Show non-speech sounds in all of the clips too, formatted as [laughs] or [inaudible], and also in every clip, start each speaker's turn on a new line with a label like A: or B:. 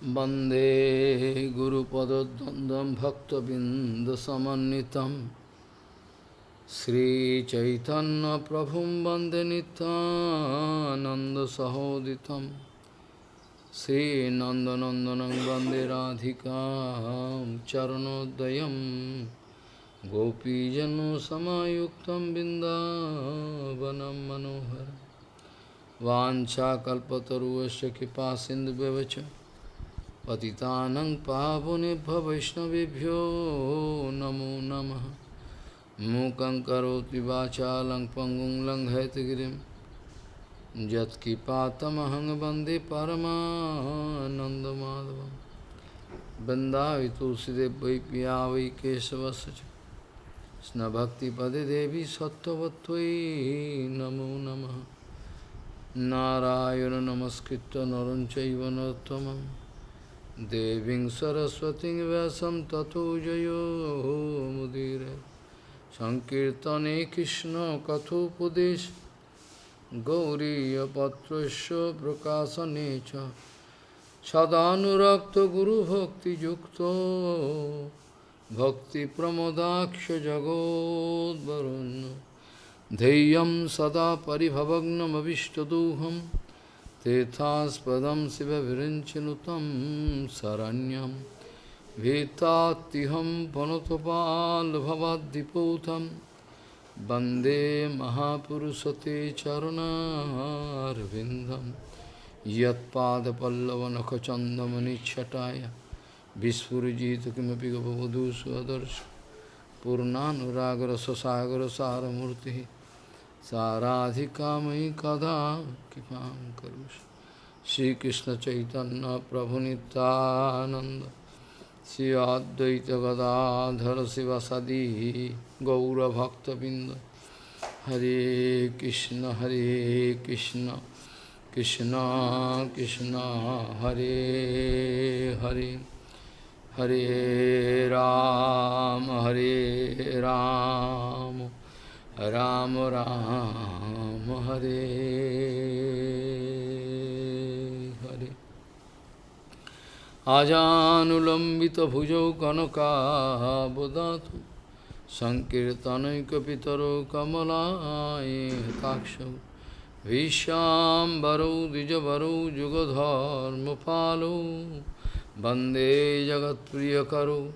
A: Bande Guru Padadandam Bhaktabindasamanitam Sri Chaitanya Prabhum Bande Nanda Sahoditam Sri Nandanandanang Bande Radhikam Charanodayam. Gopijano Samayuktam Bindavanam Manohara. Vancha Kalpataruvasya Kipa Sindhu पतितानं पावनेभ्य वैष्णवेभ्यो नमो नमः। मूकं करोति वाचालं पङ्गुं लङ्घयतगिरिं। यत्किपातमहं वंदे परमानन्दमाधवं वन्दावि तुलसीदेव वै पिया वै केशवस्य च देवी सत्त्ववत्त्वयि नमो नमः। नारायण नमस्कृत्य नरं चैव नरोत्तमं देवीं सरस्वतीं व्यासं ततो जयो मुदीरे सङ्कीर्तने कृष्णकथोपदेश गौरीयपत्रस्य Tethaspadam Siva Virinchinutam Saranyam Vetatiham Panotopal Bhavadiputam Bande Mahapurusate Charuna Arvindam Yatpada Pallavanakachandamani Chataya Vispurjita Kimapi Gavavadu Suadarsh Purnanuragra Sasagra Saramurti साराधिकामयि कदा कृपां करुष। श्रीकृष्णचैतन्यप्रभुनितानन्द श्री अद्वैतगदाधर शिवसदी गौरभक्तबिन्द हरे कृष्ण हरे कृष्ण कृष्ण कृष्ण, हरे हरे। हरे राम हरे राम राम। রাম রাম হরে হরে আজানুলম্বিত ভুজৌ কনকাবদাত সংকীর্তনৈকিতর কমলায় কাক্ষ বিশ্বাম্বরৌ দ্বিজবরৌ যুগধর্মপালৌ বন্দে জগৎপ্রিয় করো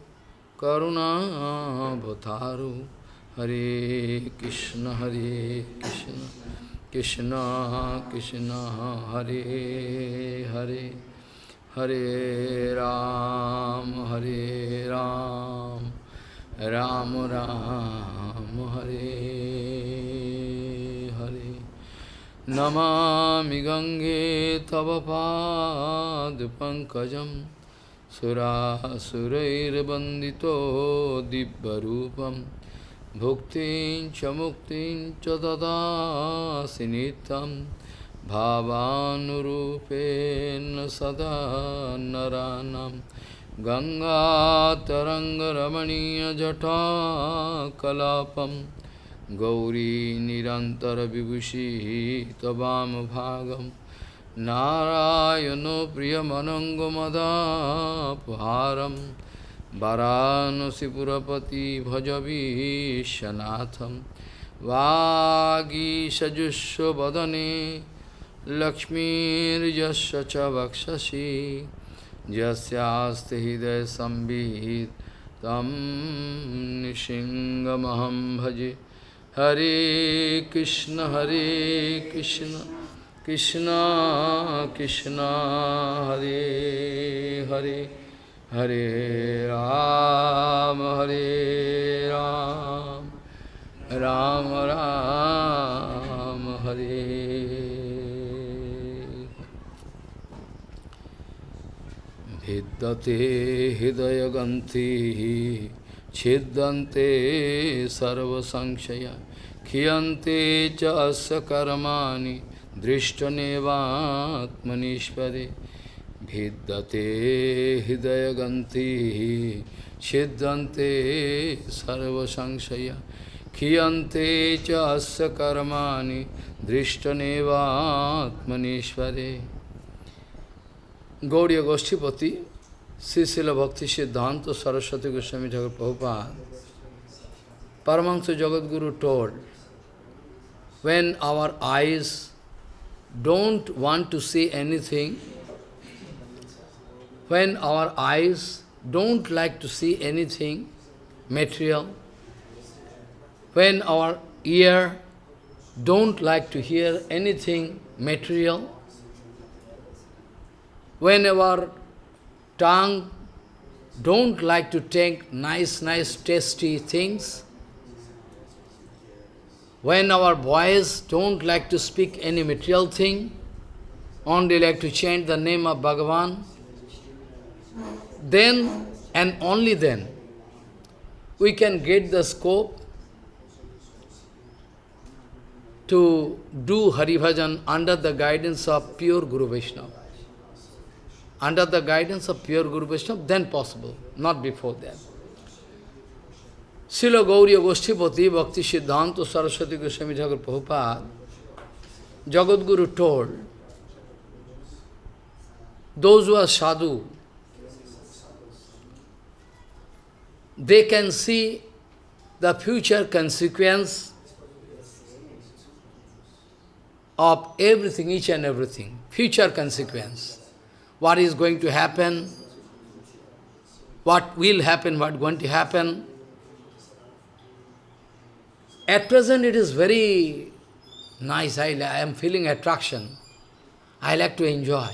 A: করুণাবতারু जगत्प्रियकरो करुणावतारो हरे कृष्ण हरे कृष्ण कृष्ण कृष्ण हरे हरे हरे राम हरे राम राम राम हरे हरे नमामि गङ्गे तव पादपङ्कजम् सुरासुरैर्वन्दितो दिव्यरूपं भुक्तिं च मुक्तिं च ददासि नित्यं भावानुरूपेण सदा नरानं गङ्गातरङ्गरमणीयजटाकलापं गौरी निरन्तरविभूषिः त्ववामभागम् नारायणो प्रियमनङ्गमदापहारं वरानसीपुरपति भजबीशनाथ वागीशजुस्व वदने लक्ष्मीजस्व च वक्षसी। जस्यास्ते हृदय संबीत तम निशिंगम भजे। हरे कृष्ण हरे कृष्ण कृष्ण कृष्ण, हरे हरे। हरे राम हरे राम राम राम, हरे। भिद्दते हृदयगंथि छिद्यन्ते सर्वसंशया खियन्ते च अस्य कर्माणि, दृष्टनेवात्मनिष्पदे। भिद्यते हृदयगन्तिः छिद्यन्ते सर्वसंशया क्षीयन्ते च अस्य कर्माणि दृष्टनेवात्मनीश्वरे Gauriya Goshtipati, Srisila Bhakti Siddhanta Saraswati Goswami Thakur Prabhupada, Paramahansa Jagadguru told, when our eyes don't want to see anything, when our eyes don't like to see anything material, when our ear don't like to hear anything material, when our tongue don't like to take nice, nice, tasty things, when our voice don't like to speak any material thing, only like to chant the name of Bhagavan, then and only then we can get the scope to do Hari Bhajan under the guidance of pure Guru Vaishnava. Under the guidance of pure Guru Vaishnava, then possible, not before that. Srila Gauriya Goshtipati Bhakti Siddhanta Saraswati Goswami Thakur Prabhupada, Jagadguru told, those who are sadhu, they can see the future consequence of everything, each and everything, future consequence. What is going to happen, what will happen, what going to happen. At present it is very nice, I, I am feeling attraction. I like to enjoy,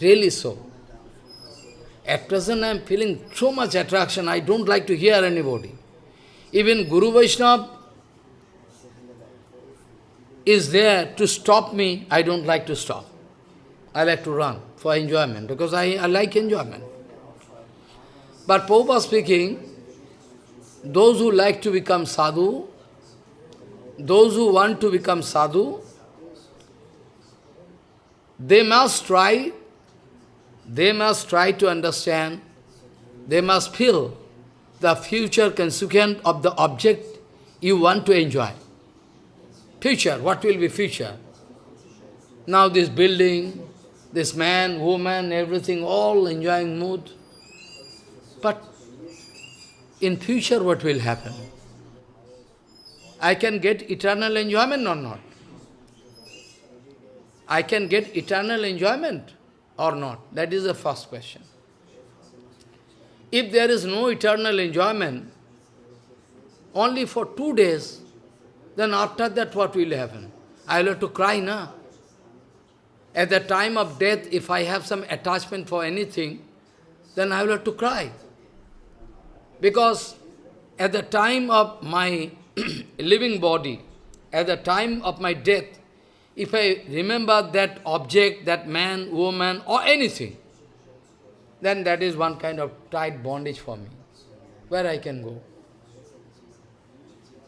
A: really so. At present I am feeling so much attraction, I don't like to hear anybody. Even Guru Vaishnava is there to stop me, I don't like to stop. I like to run for enjoyment, because I, I like enjoyment. But Prabhupada speaking, those who like to become sadhu, those who want to become sadhu, they must try, they must try to understand, they must feel the future consequence of the object you want to enjoy. Future, what will be future? Now this building, this man, woman, everything, all enjoying mood. But in future what will happen? I can get eternal enjoyment or not? I can get eternal enjoyment or not? That is the first question. If there is no eternal enjoyment, only for two days, then after that what will happen? I will have to cry, na? At the time of death, if I have some attachment for anything, then I will have to cry. Because at the time of my [clears throat] living body, at the time of my death, if I remember that object, that man, woman, or anything, then that is one kind of tight bondage for me, where I can go.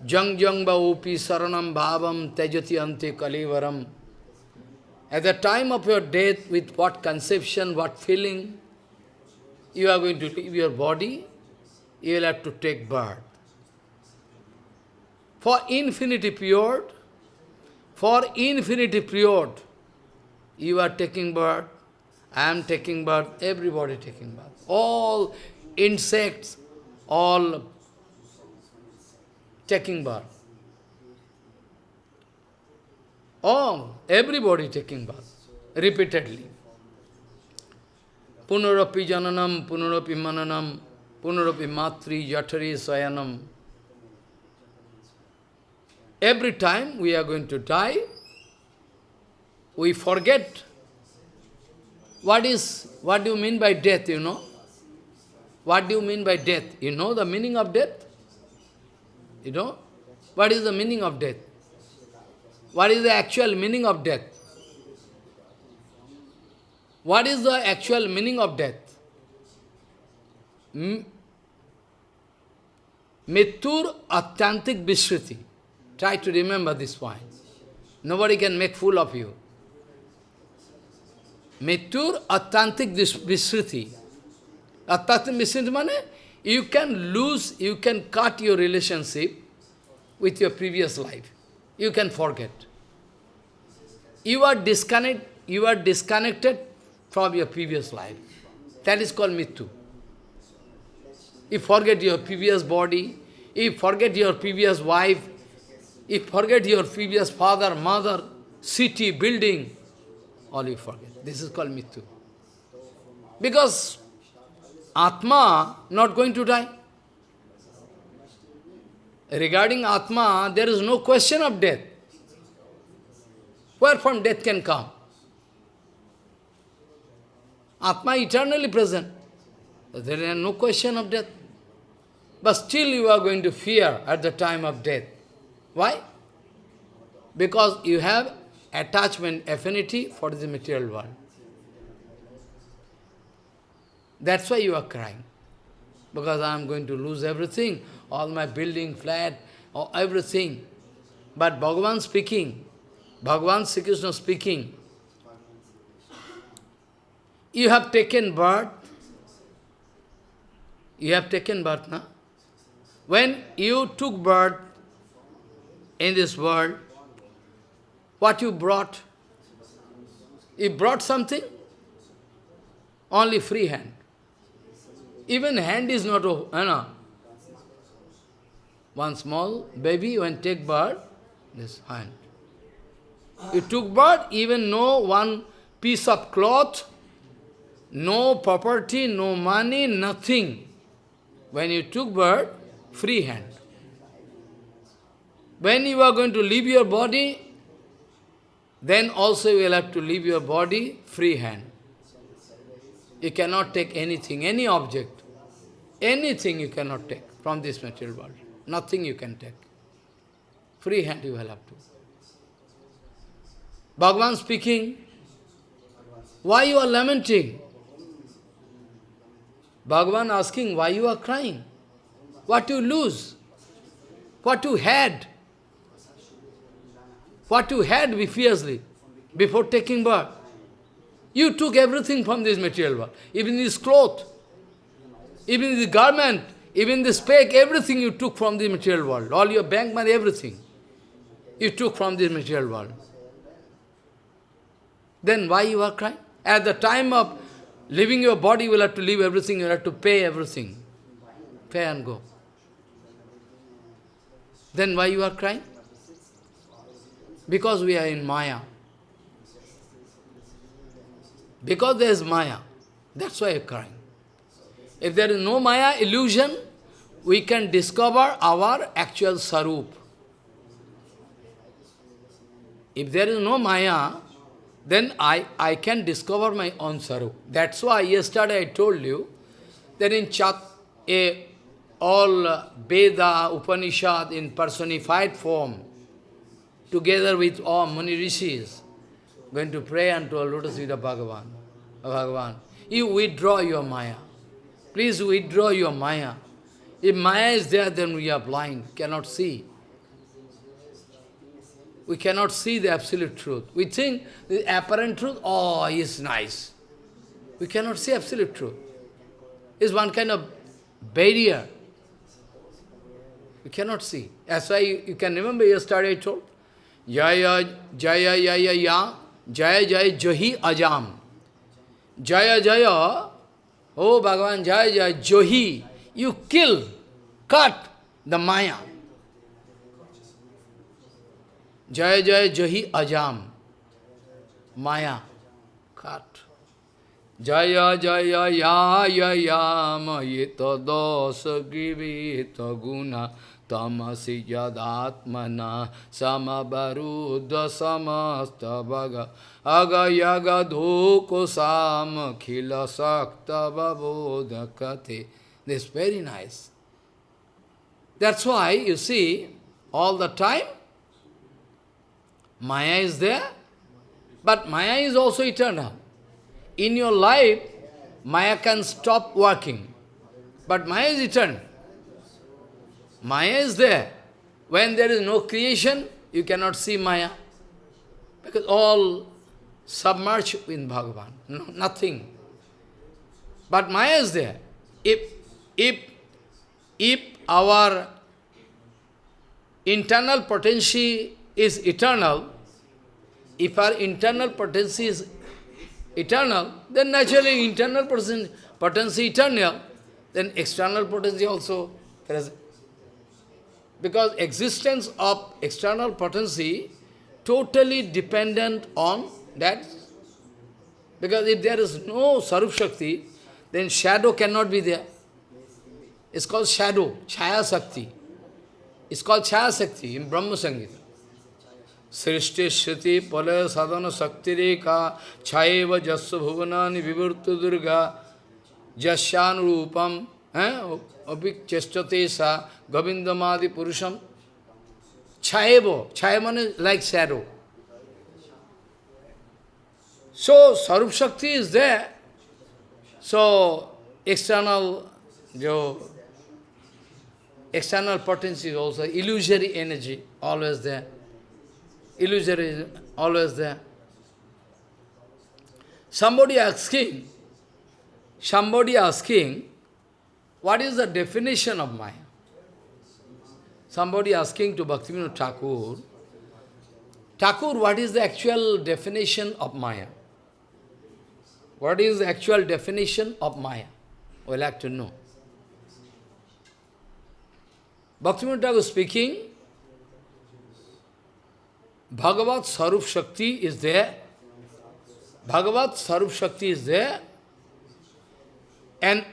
A: Jang jang ba upi saranam bhavam tejati ante kalivaram. At the time of your death, with what conception, what feeling, you are going to leave your body, you will have to take birth. For infinity period, for infinity period, you are taking birth, I am taking birth, everybody taking birth. All insects, all taking birth. All, everybody taking birth, repeatedly. Punarapi jananam, punarapi mananam, punarapi matri, jatari, sayanam. Every time we are going to die, we forget what is, what do you mean by death, you know? What do you mean by death? You know the meaning of death? You know? What is the meaning of death? What is the actual meaning of death? What is the actual meaning of death? Mittur Atyantik Vishriti. Try to remember this point. Nobody can make fool of you. Mittur Atyantik Visruti. Atyantik Vishriti means you can lose, you can cut your relationship with your previous life. You can forget. You are disconnect, you are disconnected from your previous life. That is called Mittu. You forget your previous body, you forget your previous wife, you forget your previous father, mother, city, building, all you forget. This is called Mithu. Because Atma not going to die. Regarding Atma, there is no question of death. Where from death can come? Atma eternally present. There is no question of death. But still you are going to fear at the time of death. Why? Because you have attachment, affinity for the material world. That's why you are crying. Because I am going to lose everything, all my building, flat, or everything. But Bhagavan speaking, Bhagavan Sri Krishna speaking, you have taken birth, you have taken birth, na? When you took birth in this world, what you brought? You brought something? Only free hand. Even hand is not, you know. One small baby, when take birth, this hand. You took birth, even no one piece of cloth, no property, no money, nothing. When you took birth, free hand. When you are going to leave your body, then also you will have to leave your body free hand. You cannot take anything, any object, anything you cannot take from this material world. Nothing you can take. Free hand you will have to. Bhagavan speaking, why you are lamenting? Bhagavan asking, why you are crying? What you lose? What you had? What you had previously, before taking birth? You took everything from this material world, even this cloth, even this garment, even this speck, everything you took from the material world, all your bank money, everything you took from this material world. Then why you are crying? At the time of leaving your body, you will have to leave everything, you will have to pay everything. Pay and go. Then why you are crying? Because we are in Maya. Because there is Maya. That's why you are crying. If there is no Maya illusion, we can discover our actual Sarup. If there is no Maya, then I, I can discover my own Sarup. That's why yesterday I told you that in Chat, all Veda, Upanishad in personified form, together with all Muni Rishis, going to pray unto a lotus feet of Bhagavan. Bhagavan. You withdraw your Maya. Please withdraw your Maya. If Maya is there, then we are blind, cannot see. We cannot see the absolute truth. We think the apparent truth, oh, is nice. We cannot see absolute truth. It's one kind of barrier. We cannot see. That's why you, you can remember yesterday I told, जय जय जय या जय जय, जोही अजाम। जय जय, ओ भगवान, जय जय, जोही यू किल कट द माया जय जय, जोही अजाम माया कट जय जय, या याम ये तो दोष गिवी तो गुना। Tamasi Yadatmana Samabarudha Samasta Bhaga Aga Yaga Dhuko Sam Khila Sakta Babodhakate. This is very nice. That's why, you see, all the time, Maya is there, but Maya is also eternal. In your life, Maya can stop working, but Maya is eternal. Maya is there. When there is no creation, you cannot see Maya. Because all submerged in Bhagavan, no, nothing. But Maya is there. If, if, if our internal potency is eternal, if our internal potency is eternal, then naturally internal potency eternal, then external potency also present. Because existence of external potency totally dependent on that. Because if there is no Sarup Shakti, then shadow cannot be there. It's called shadow, Chaya Shakti. It's called Chaya Shakti in Brahma Samhita. Srishti Shruti Pala Sadhana Shakti Rekha Chayeva Jasya Bhuvanani Vivurta Durga Jasyan Rupam eh? Abhik Chestate Sa Govindamadi Purusham Chayeva, Chayaman is like shadow. So, Sarup Shakti is there. So, external, jo, external potency is also illusory energy, always there. Illusory is always there. Somebody asking, somebody asking, what is the definition of Maya? Somebody asking to Bhaktivinoda Thakur, Thakur, what is the actual definition of Maya? What is the actual definition of Maya? We like to know. Bhaktivinoda Thakur speaking, Bhagavat Sarup Shakti is there. Bhagavat Sarup Shakti is there. And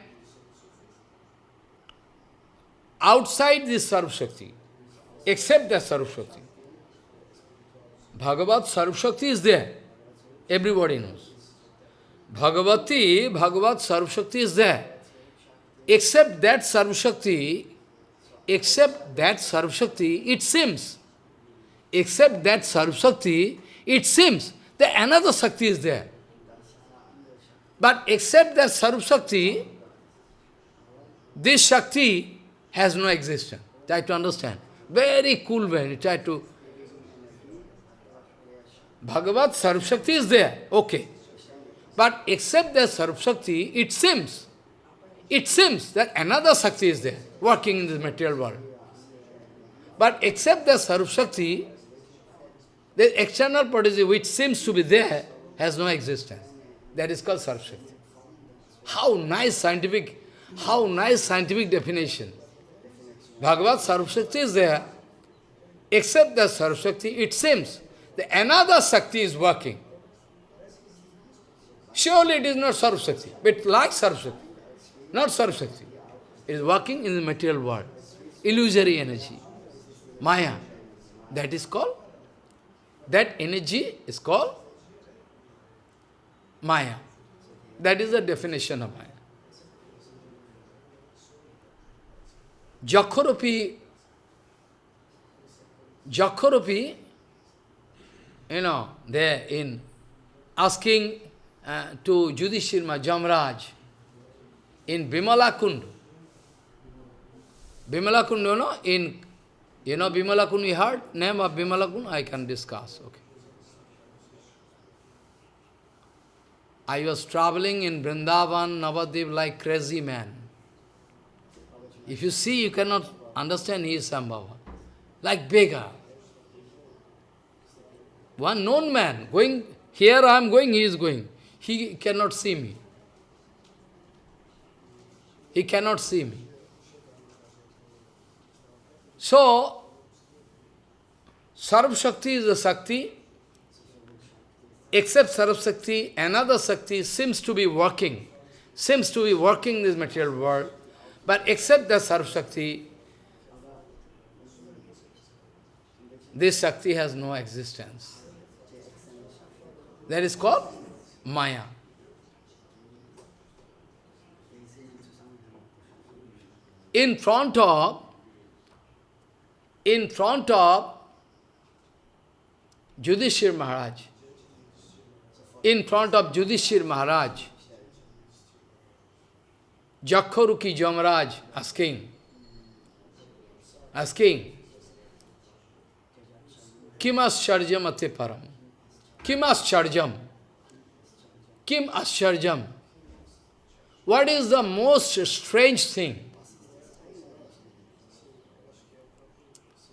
A: outside this Sarup Shakti, except that Sarup Shakti, Bhagavat Sarup Shakti is there. Everybody knows. Bhagavati, Bhagavat Sarup Shakti is there. Except that Sarup Shakti, except that Sarup Shakti, it seems except that Sarvashakti, it seems that another Shakti is there. But except that Sarvashakti, this Shakti has no existence. Try to understand. Very cool way. Try to. Bhagavat Sarvashakti is there. Okay. But except that Sarvashakti, it seems, it seems that another Shakti is there, working in this material world. But except that Sarvashakti, the external potency which seems to be there has no existence. That is called Sarvashakti. How nice scientific, how nice scientific definition. Bhagavad Sarvashakti is there, except that Sarvashakti, it seems that another Shakti is working. Surely it is not Sarvashakti, but like Sarvashakti, not Sarvashakti. It is working in the material world. Illusory energy. Maya. That is called that energy is called Maya. That is the definition of Maya. Jakhoropi, Jakhoropi, you know, there in asking uh, to Yudhishthira Jamraj in Bimala Kund. Bimala Kund, you know, in you know Bimala Kun, you heard name of Bimala Kun? I can discuss. Okay. I was traveling in Vrindavan, Navadvip like crazy man. If you see, you cannot understand he is Sambhava. Like beggar. One known man, going, here I am going, he is going. He cannot see me. He cannot see me. So, Sarv Shakti is a Shakti, except Sarv Shakti, another Shakti seems to be working, seems to be working this material world, but except the Sarv Shakti, this Shakti has no existence. That is called Maya. In front of in front of Yudhishthir Maharaj, in front of Yudhishthir Maharaj, Jakharuki Jamraj asking, asking, Kim ascharjam ate param? Kim ascharjam? Kim ascharjam? What is the most strange thing?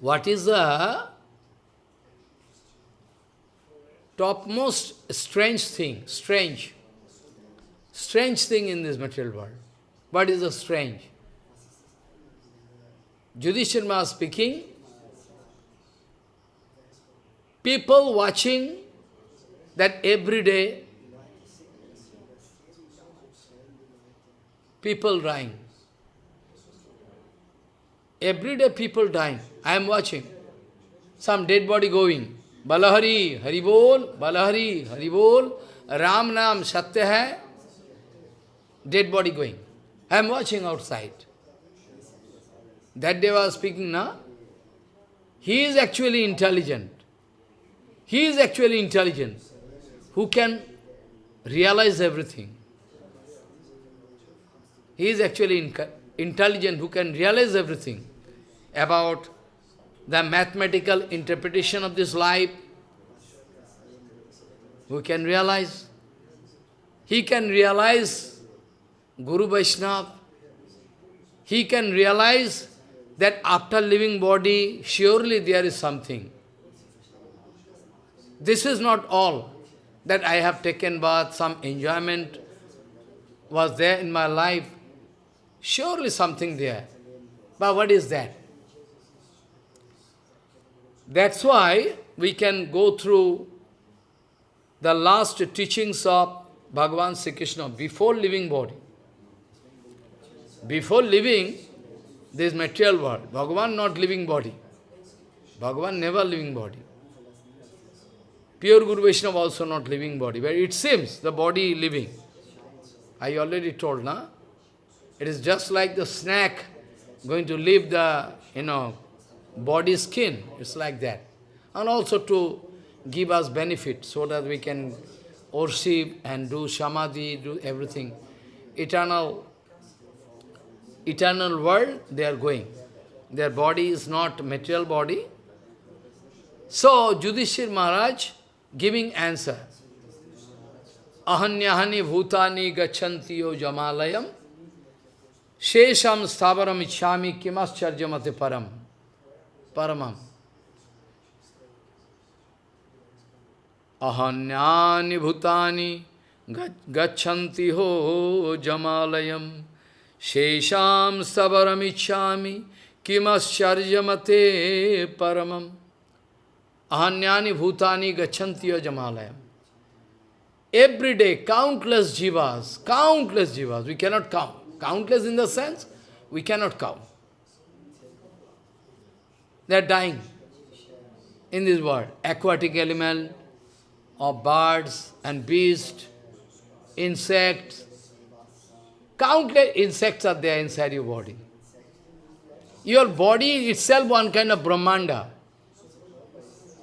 A: What is the topmost strange thing, strange? strange thing in this material world. What is the strange? Yudhishthira Maharaj speaking, people watching that every day people dying. Every day people dying. I am watching. Some dead body going. Balahari, Haribol, Balahari, Haribol, Ram Nam, Satya hai. Dead body going. I am watching outside. That day I was speaking now. He is actually intelligent. He is actually intelligent. Who can realize everything. He is actually intelligent who can realize everything about the mathematical interpretation of this life. Who can realize? He can realize Guru Vaishnava. He can realize that after living body, surely there is something. This is not all that I have taken bath, some enjoyment was there in my life. Surely something there. But what is that? That's why we can go through the last teachings of Bhagavan Sri Krishna before living body. Before leaving this material world, Bhagavan not living body. Bhagavan never living body. Pure Guru Vaishnava also not living body, but it seems the body living. I already told, na? It is just like the snake going to leave the, you know, body skin. It's like that. And also to give us benefit so that we can worship and do samadhi, do everything. Eternal, eternal world, they are going. Their body is not material body. So, Yudhishthir Maharaj giving answer. Ahanyahani bhutani gachantiyo jamalayam shesham stavaram ichhami kimascharjamate param. Paramam. Ahanyani bhutani gachanti ho jamalayam shesham stavaram ichhami kimascharjamate paramam. Ahanyani bhutani gachantiya jamalayam. Every day, countless jivas, countless jivas, we cannot count. Countless in the sense, we cannot count. They are dying in this world. Aquatic animal, of birds and beasts, insects. Countless insects are there inside your body. Your body itself one kind of Brahmanda.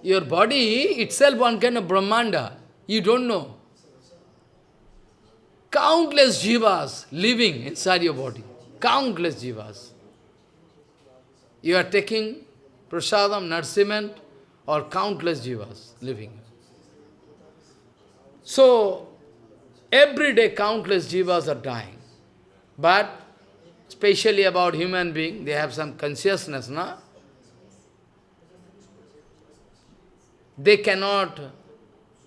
A: Your body itself one kind of Brahmanda. You don't know. Countless jivas living inside your body. Countless jivas. You are taking prasadam, nourishment, or countless jivas living. So, every day countless jivas are dying. But, especially about human being, they have some consciousness, na? they cannot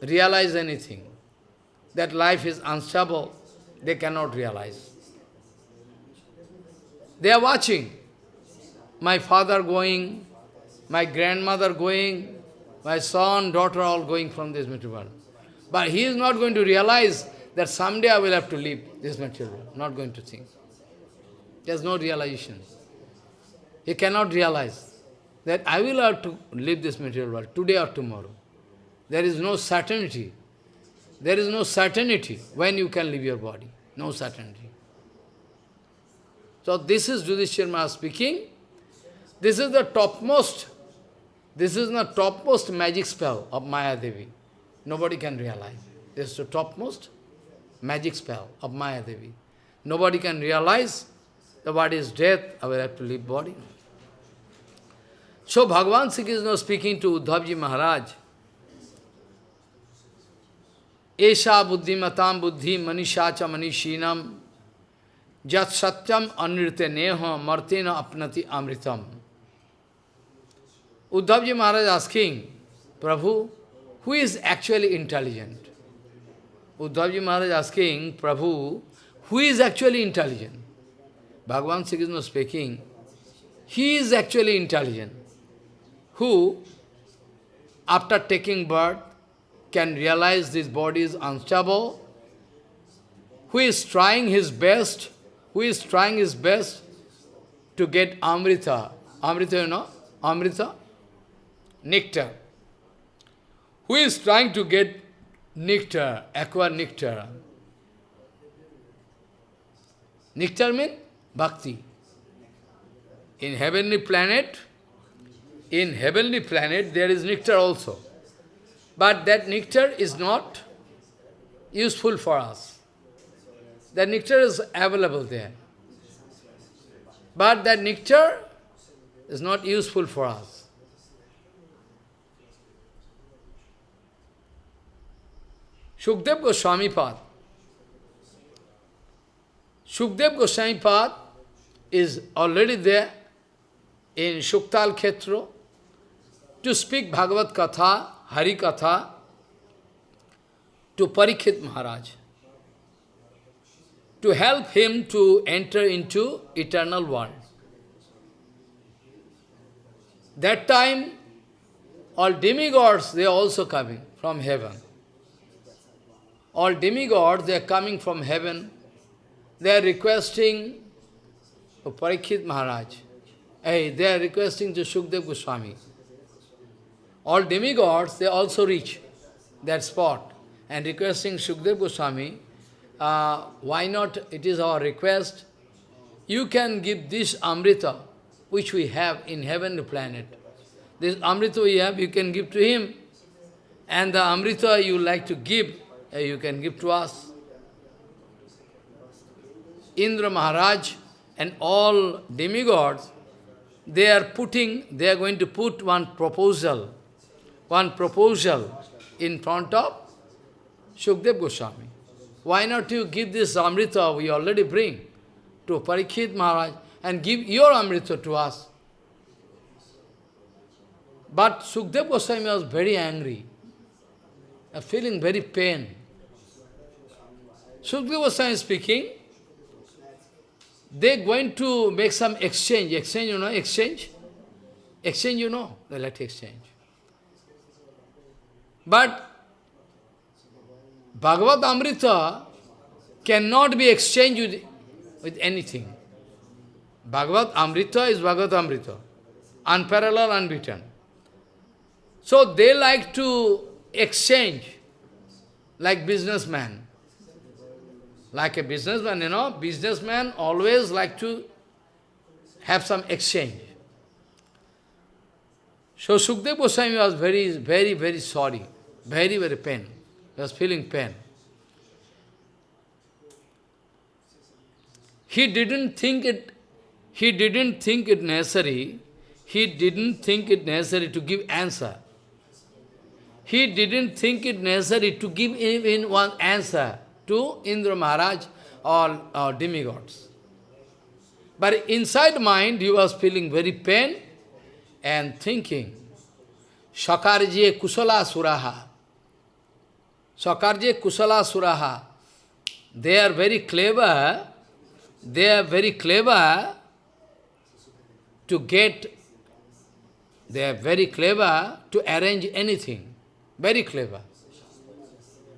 A: realize anything. That life is unstable, they cannot realize. They are watching. My father going, my grandmother going, my son, daughter all going from this material world. But he is not going to realize that someday I will have to leave this material world. Not going to think. There is no realization. He cannot realize that I will have to leave this material world today or tomorrow. There is no certainty. There is no certainty when you can leave your body. No certainty. So this is Yudhishthira speaking. This is the topmost, this is the topmost magic spell of Maya Devi. Nobody can realize. This is the topmost magic spell of Maya Devi. Nobody can realize the body is death, I will have to leave body. So Bhagavan Sri Krishna speaking to Uddhavji Maharaj, Esha buddhimatam buddhi manishacha manishinam jat satyam anrite neha martena apnati amritam. Uddhavji Maharaj asking, Prabhu, who is actually intelligent? Uddhavji Maharaj asking Prabhu, who is actually intelligent? Bhagavan Sri Krishna speaking, he is actually intelligent, who, after taking birth, can realize this body is unstable, who is trying his best, who is trying his best to get Amrita. Amrita, you know? Amrita? Nectar. Who is trying to get nectar, acquire nectar? Nectar means bhakti. In heavenly planet, in heavenly planet there is nectar also. But that nectar is not useful for us. The nectar is available there. But that nectar is not useful for us. Shukdev Goswami Pad. Shukdev Goswami Pad is already there in Shuktal Khetro to speak Bhagavad Katha, Hari Katha to Parikshit Maharaj to help him to enter into eternal world. That time, all demigods, they are also coming from heaven. All demigods, they are coming from heaven. They are requesting to Parikshit Maharaj. Hey, they are requesting to Shukdev Goswami. All demigods, they also reach that spot and requesting Shukdev Goswami uh, why not, it is our request, you can give this Amrita, which we have in heavenly planet. This Amrita we have, you can give to him. And the Amrita you like to give, Uh, you can give to us. Indra Maharaj and all demigods, they are putting, they are going to put one proposal, one proposal in front of Shukdev Goswami. Why not you give this Amrita we already bring to Parikshit Maharaj and give your Amrita to us? But Sukdev Goswami was very angry, feeling very pain. Sukdev Goswami speaking, they're going to make some exchange. Exchange, you know, exchange? Exchange, you know, they let exchange. But Bhagavad Amrita cannot be exchanged with, with anything. Bhagavad Amrita is Bhagavad Amrita, unparalleled, unbeaten. So they like to exchange, like businessman. Like a businessman, you know, businessman always like to have some exchange. So Sukdev Goswami was very, very, very sorry, very, very pain. He was feeling pain. He didn't think it, he didn't think it necessary, he didn't think it necessary to give answer. He didn't think it necessary to give even one answer to Indra Maharaj or, or demigods. But inside mind, he was feeling very pain and thinking, Shakarje Kusala Suraha. Sakarje Kusala Suraha. They are very clever, they are very clever to get, they are very clever to arrange anything. Very clever.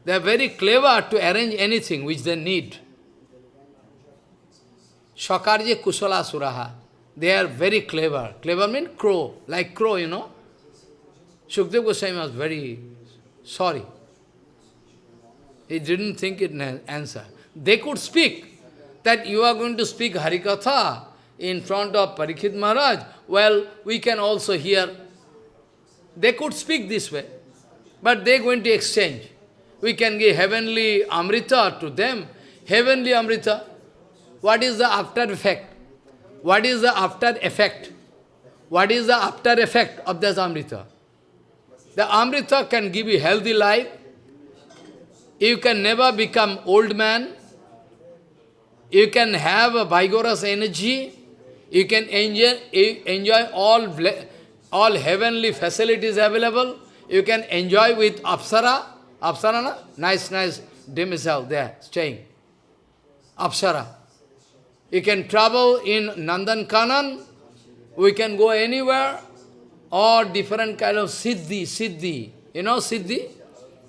A: They are very clever to arrange anything which they need. Shakarje Kusala Suraha. They are very clever. Clever means crow, like crow, you know. Shukdev Goswami was very sorry. He didn't think it an answer. They could speak that you are going to speak Harikatha in front of Parikshit Maharaj. Well, we can also hear. They could speak this way, but they are going to exchange. We can give heavenly Amrita to them. Heavenly Amrita. What is the after effect? What is the after effect? What is the after effect of this Amrita? The Amrita can give you healthy life, you can never become old man. You can have a vigorous energy. You can enjoy, enjoy all, all heavenly facilities available. You can enjoy with Apsara. Apsara, na? nice, nice demisel there, staying. Apsara. You can travel in Nandan Kanan, we can go anywhere, or different kind of siddhi, siddhi. You know siddhi?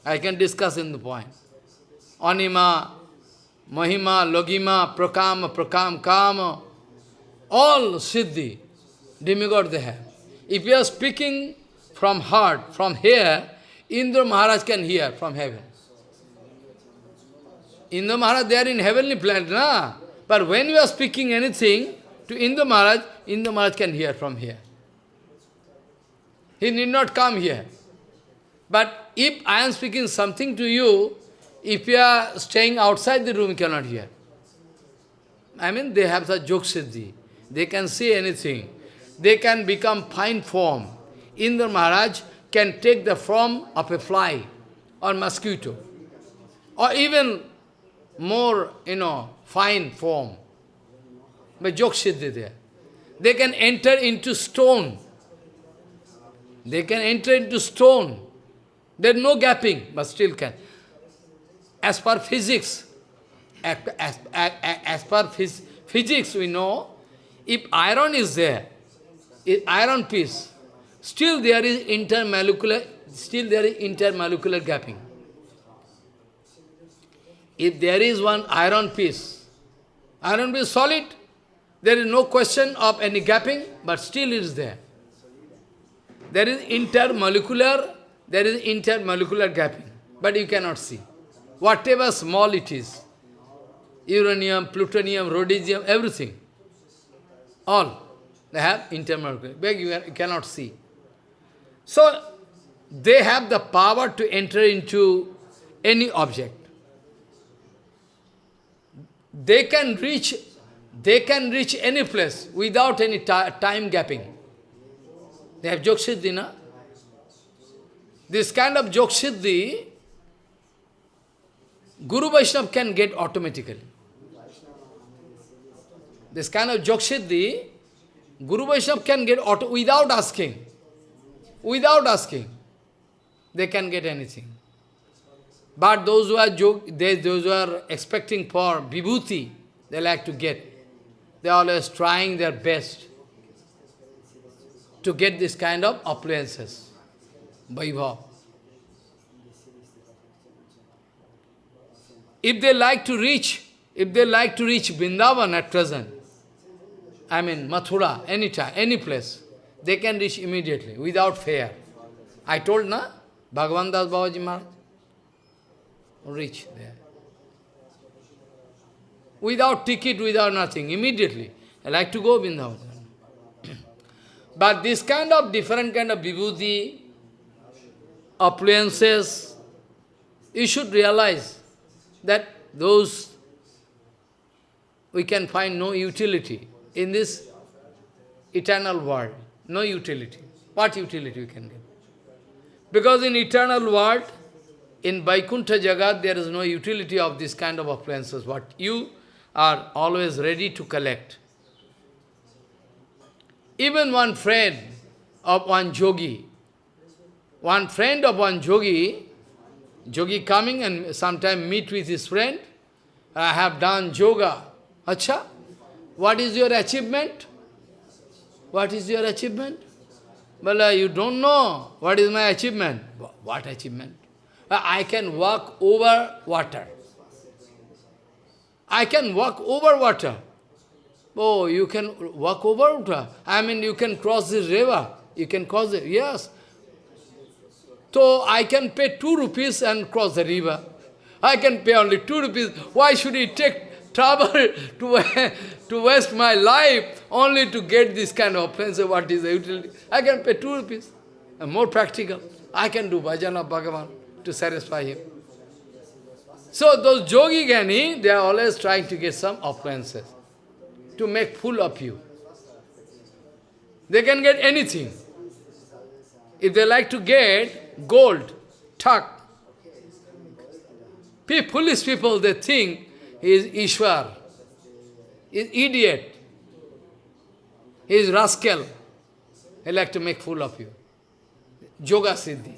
A: I can discuss in the point. Anima, Mahima, Logima, Prakama, Prakam, Kama, all siddhi, demigod they have. If you are speaking from heart, from here, Indra Maharaj can hear from heaven. Indra Maharaj, they are in heavenly planet, na? But when you are speaking anything to Indra Maharaj, Indra Maharaj can hear from here. He need not come here. But if I am speaking something to you, if you are staying outside the room, you cannot hear. I mean, they have the jog siddhi. They can see anything. They can become fine form. Indra Maharaj can take the form of a fly or mosquito. Or even more, you know, fine form. But jog siddhi there. They can enter into stone. They can enter into stone. There is no gapping, but still can. As per physics, as, as, as, as per phys, physics we know, if iron is there, if iron piece, still there is intermolecular, still there is intermolecular gapping. If there is one iron piece, iron piece solid, there is no question of any gapping, but still it is there. There is intermolecular there is intermolecular gapping, but you cannot see. Whatever small it is, uranium, plutonium, rhodium, everything, all, they have intermolecular, but you cannot see. So, they have the power to enter into any object. They can reach, they can reach any place without any time gapping. They have Jogsiddhi, na? This kind of Jogsiddhi, Guru Vaishnava can get automatically. This kind of Jogsiddhi, Guru Vaishnava can get auto without asking. Without asking. They can get anything. But those who are they, those who are expecting for vibhuti, they like to get. They are always trying their best to get this kind of appliances. Vaibhav. If they like to reach, if they like to reach Vrindavan at present, I mean Mathura, any anytime, any place, they can reach immediately, without fear. I told, na? Bhagavan Das Babaji Maharaj, reach there. Without ticket, without nothing, immediately. I like to go Vrindavan. [clears throat] but this kind of different kind of vibhuti, appliances, you should realize that those we can find no utility in this eternal world. No utility. What utility we can get? Because in eternal world, in Vaikuntha Jagat, there is no utility of this kind of appliances, what you are always ready to collect. Even one friend of one yogi, one friend of one yogi, yogi coming and sometime meet with his friend, I have done yoga. Acha, what is your achievement? What is your achievement? Well, you don't know what is my achievement. What achievement? Uh, I can walk over water. I can walk over water. Oh, you can walk over water. I mean, you can cross this river. You can cross it. Yes, so I can pay two rupees and cross the river. I can pay only two rupees. Why should he take trouble [laughs] to, [laughs] to waste my life only to get this kind of offense? What is the utility? I can pay two rupees. And more practical. I can do bhajan of Bhagavan to satisfy him. So those yogi gani, they are always trying to get some offenses to make fool of you. They can get anything. If they like to get gold, tuck. Foolish people, they think is Ishwar, is idiot, is rascal. He like to make fool of you. Yoga Siddhi.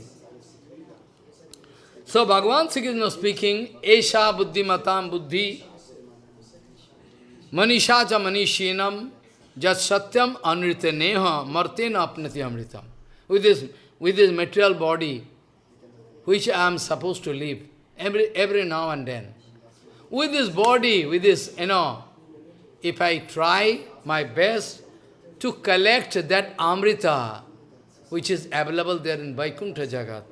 A: So Bhagavan Sri Krishna speaking, Esha buddhimatam buddhi, manisha cha manishinam, jat satyam anrita neha, martena apnati amritam. With this, with this material body, which I am supposed to live, every, every now and then. With this body, with this, you know, if I try my best to collect that Amrita, which is available there in Vaikuntha Jagat,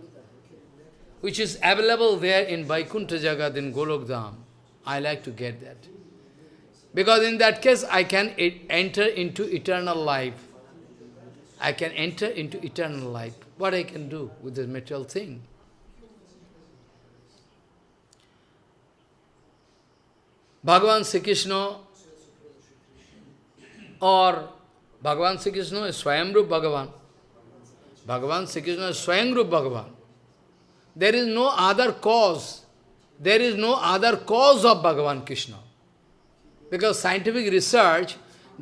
A: which is available there in Vaikuntha Jagat in Golokdham. I like to get that. Because in that case, I can enter into eternal life. I can enter into eternal life. What I can do with this material thing? Bhagavan Sri Krishna or Bhagavan Sri Krishna is Swayamrup Bhagavan. Bhagavan Sri Krishna is Swayamrup Bhagavan. There is no other cause. There is no other cause of Bhagavan Krishna. Because scientific research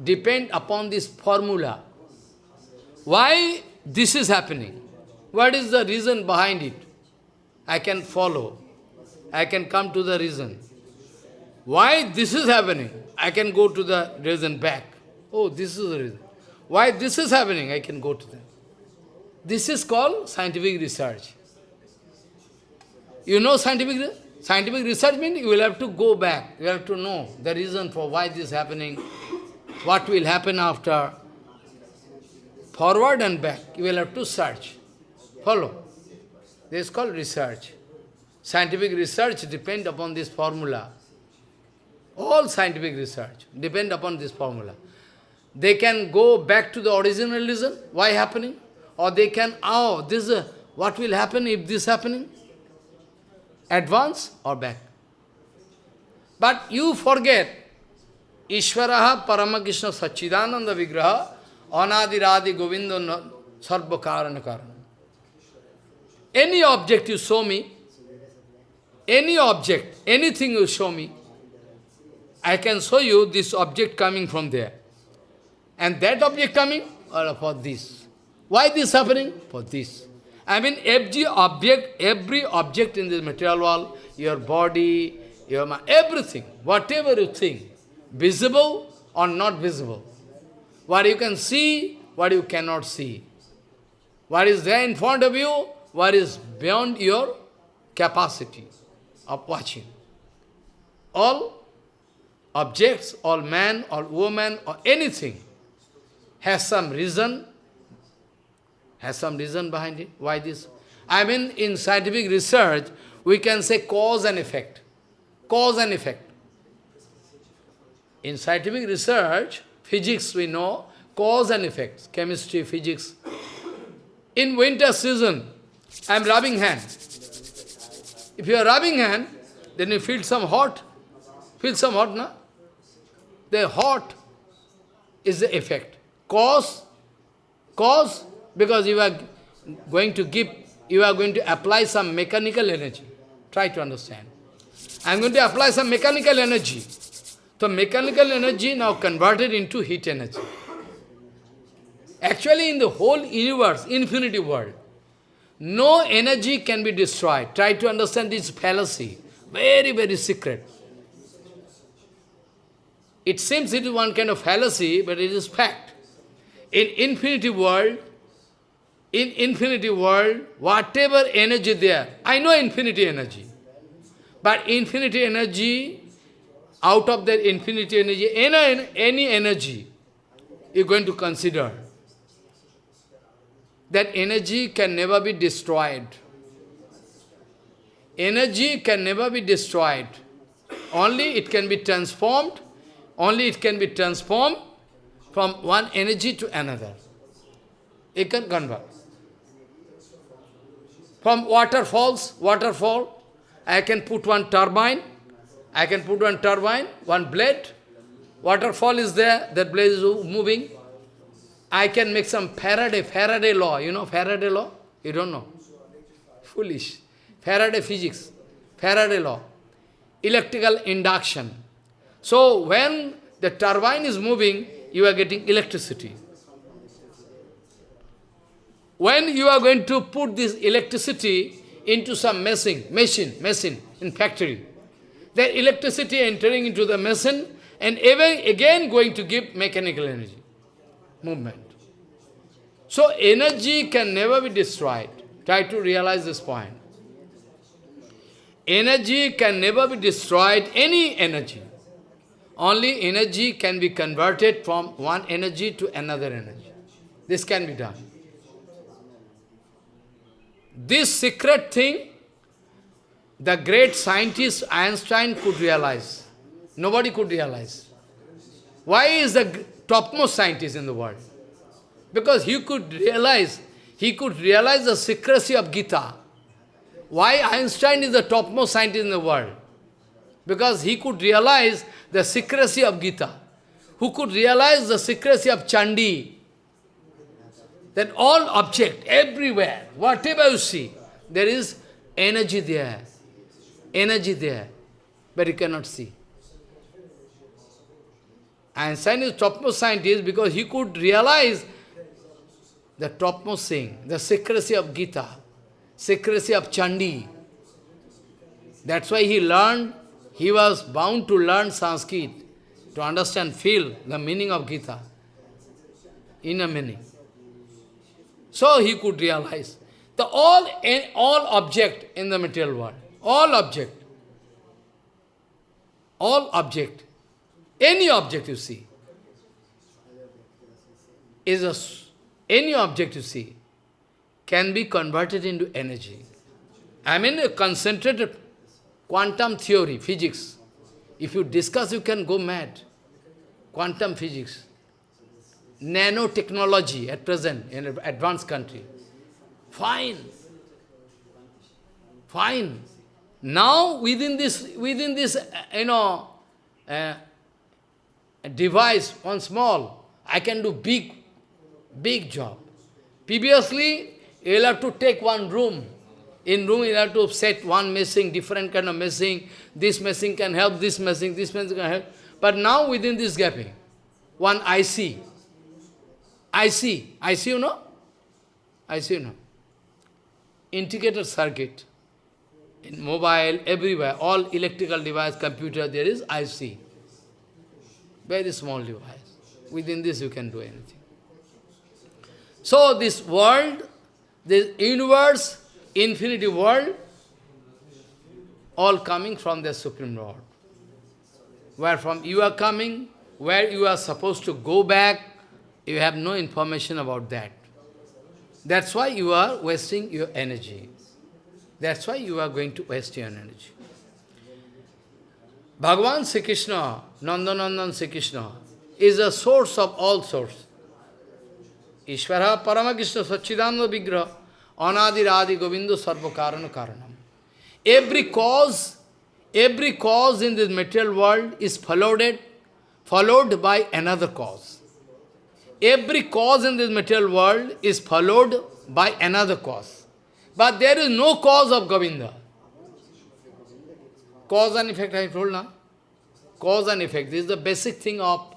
A: depend upon this formula. Why this is happening? What is the reason behind it? I can follow. I can come to the reason. Why this is happening? I can go to the reason back. Oh, this is the reason. Why this is happening? I can go to them. This is called scientific research. You know scientific scientific research means you will have to go back. You have to know the reason for why this is happening, what will happen after. Forward and back, you will have to search. Follow. This is called research. Scientific research depend upon this formula. All scientific research depend upon this formula. They can go back to the original reason, why happening? Or they can, oh, this is, what will happen if this happening? Advance or back? But you forget, Ishvaraha Paramakrishna Sachidananda Vigraha Anadiradi Govinda Sarva Karana. Any object you show me, any object, anything you show me, I can show you this object coming from there. And that object coming or for this. Why this happening? For this. I mean, every object, every object in this material world, your body, your mind, everything, whatever you think, visible or not visible. What you can see, what you cannot see. What is there in front of you, what is beyond your capacity of watching. All objects, all man, all woman, or anything has some reason, has some reason behind it. Why this? I mean, in scientific research, we can say cause and effect. Cause and effect. In scientific research, physics we know, cause and effects, chemistry, physics. In winter season, I am rubbing hand. If you are rubbing hand, then you feel some hot. Feel some hot, no? The hot is the effect. Cause, cause, because you are going to give, you are going to apply some mechanical energy. Try to understand. I am going to apply some mechanical energy. So mechanical energy now converted into heat energy. Actually in the whole universe, infinity world, no energy can be destroyed. Try to understand this fallacy. Very, very secret. It seems it is one kind of fallacy, but it is fact. In infinity world, in infinity world, whatever energy there, I know infinity energy. But infinity energy, out of that infinity energy, any, any energy, you're going to consider. That energy can never be destroyed. Energy can never be destroyed. Only it can be transformed, only it can be transformed from one energy to another. It can convert. From waterfalls, waterfall, I can put one turbine, I can put one turbine, one blade, waterfall is there, that blade is moving. I can make some Faraday, Faraday law, you know Faraday law? You don't know. Foolish. Faraday physics, Faraday law, electrical induction. So when the turbine is moving, you are getting electricity. When you are going to put this electricity into some machine, machine, machine in factory. That electricity entering into the machine and even again going to give mechanical energy, movement. So energy can never be destroyed. Try to realize this point. Energy can never be destroyed, any energy. Only energy can be converted from one energy to another energy. This can be done. This secret thing, the great scientist Einstein could realize. Nobody could realize. Why is the topmost scientist in the world? Because he could realize, he could realize the secrecy of Gita. Why Einstein is the topmost scientist in the world? Because he could realize the secrecy of Gita. Who could realize the secrecy of Chandi? That all object, everywhere, whatever you see, there is energy there. Energy there. But you cannot see. Einstein is topmost scientist because he could realize the topmost thing, the secrecy of Gita, secrecy of Chandi. That's why he learned, he was bound to learn Sanskrit, to understand, feel the meaning of Gita, inner meaning. So he could realize the all, eh, all object in the material world, all object, all object, any object you see, is a any object you see can be converted into energy. I mean a concentrated quantum theory, physics. If you discuss, you can go mad. Quantum physics. Nanotechnology at present in an advanced country. Fine. Fine. Now within this, within this, uh, you know, uh, device, one small, I can do big Big job. Previously, you will have to take one room. In room, you have to set one messing, different kind of messing. This messing can help, this messing, this messing can help. But now, within this gapping, one IC. IC. IC, you know? IC, you know? Integrated circuit. In mobile, everywhere, all electrical device, computer, there is IC. Very small device. Within this, you can do anything. So this world, this universe, infinity world, all coming from the Supreme Lord. Where from you are coming, where you are supposed to go back, you have no information about that. That's why you are wasting your energy. That's why you are going to waste your energy. Bhagavan Sri Krishna, Nandanandan Sri Krishna, is a source of all sources. Ishvara Paramakrishna Satchidananda Vigraha Anadi Radhi Govinda Sarva Karana Karanam. Every cause, every cause in this material world is followed, followed by another cause. Every cause in this material world is followed by another cause. But there is no cause of Govinda. Cause and effect I told now. Cause and effect. This is the basic thing of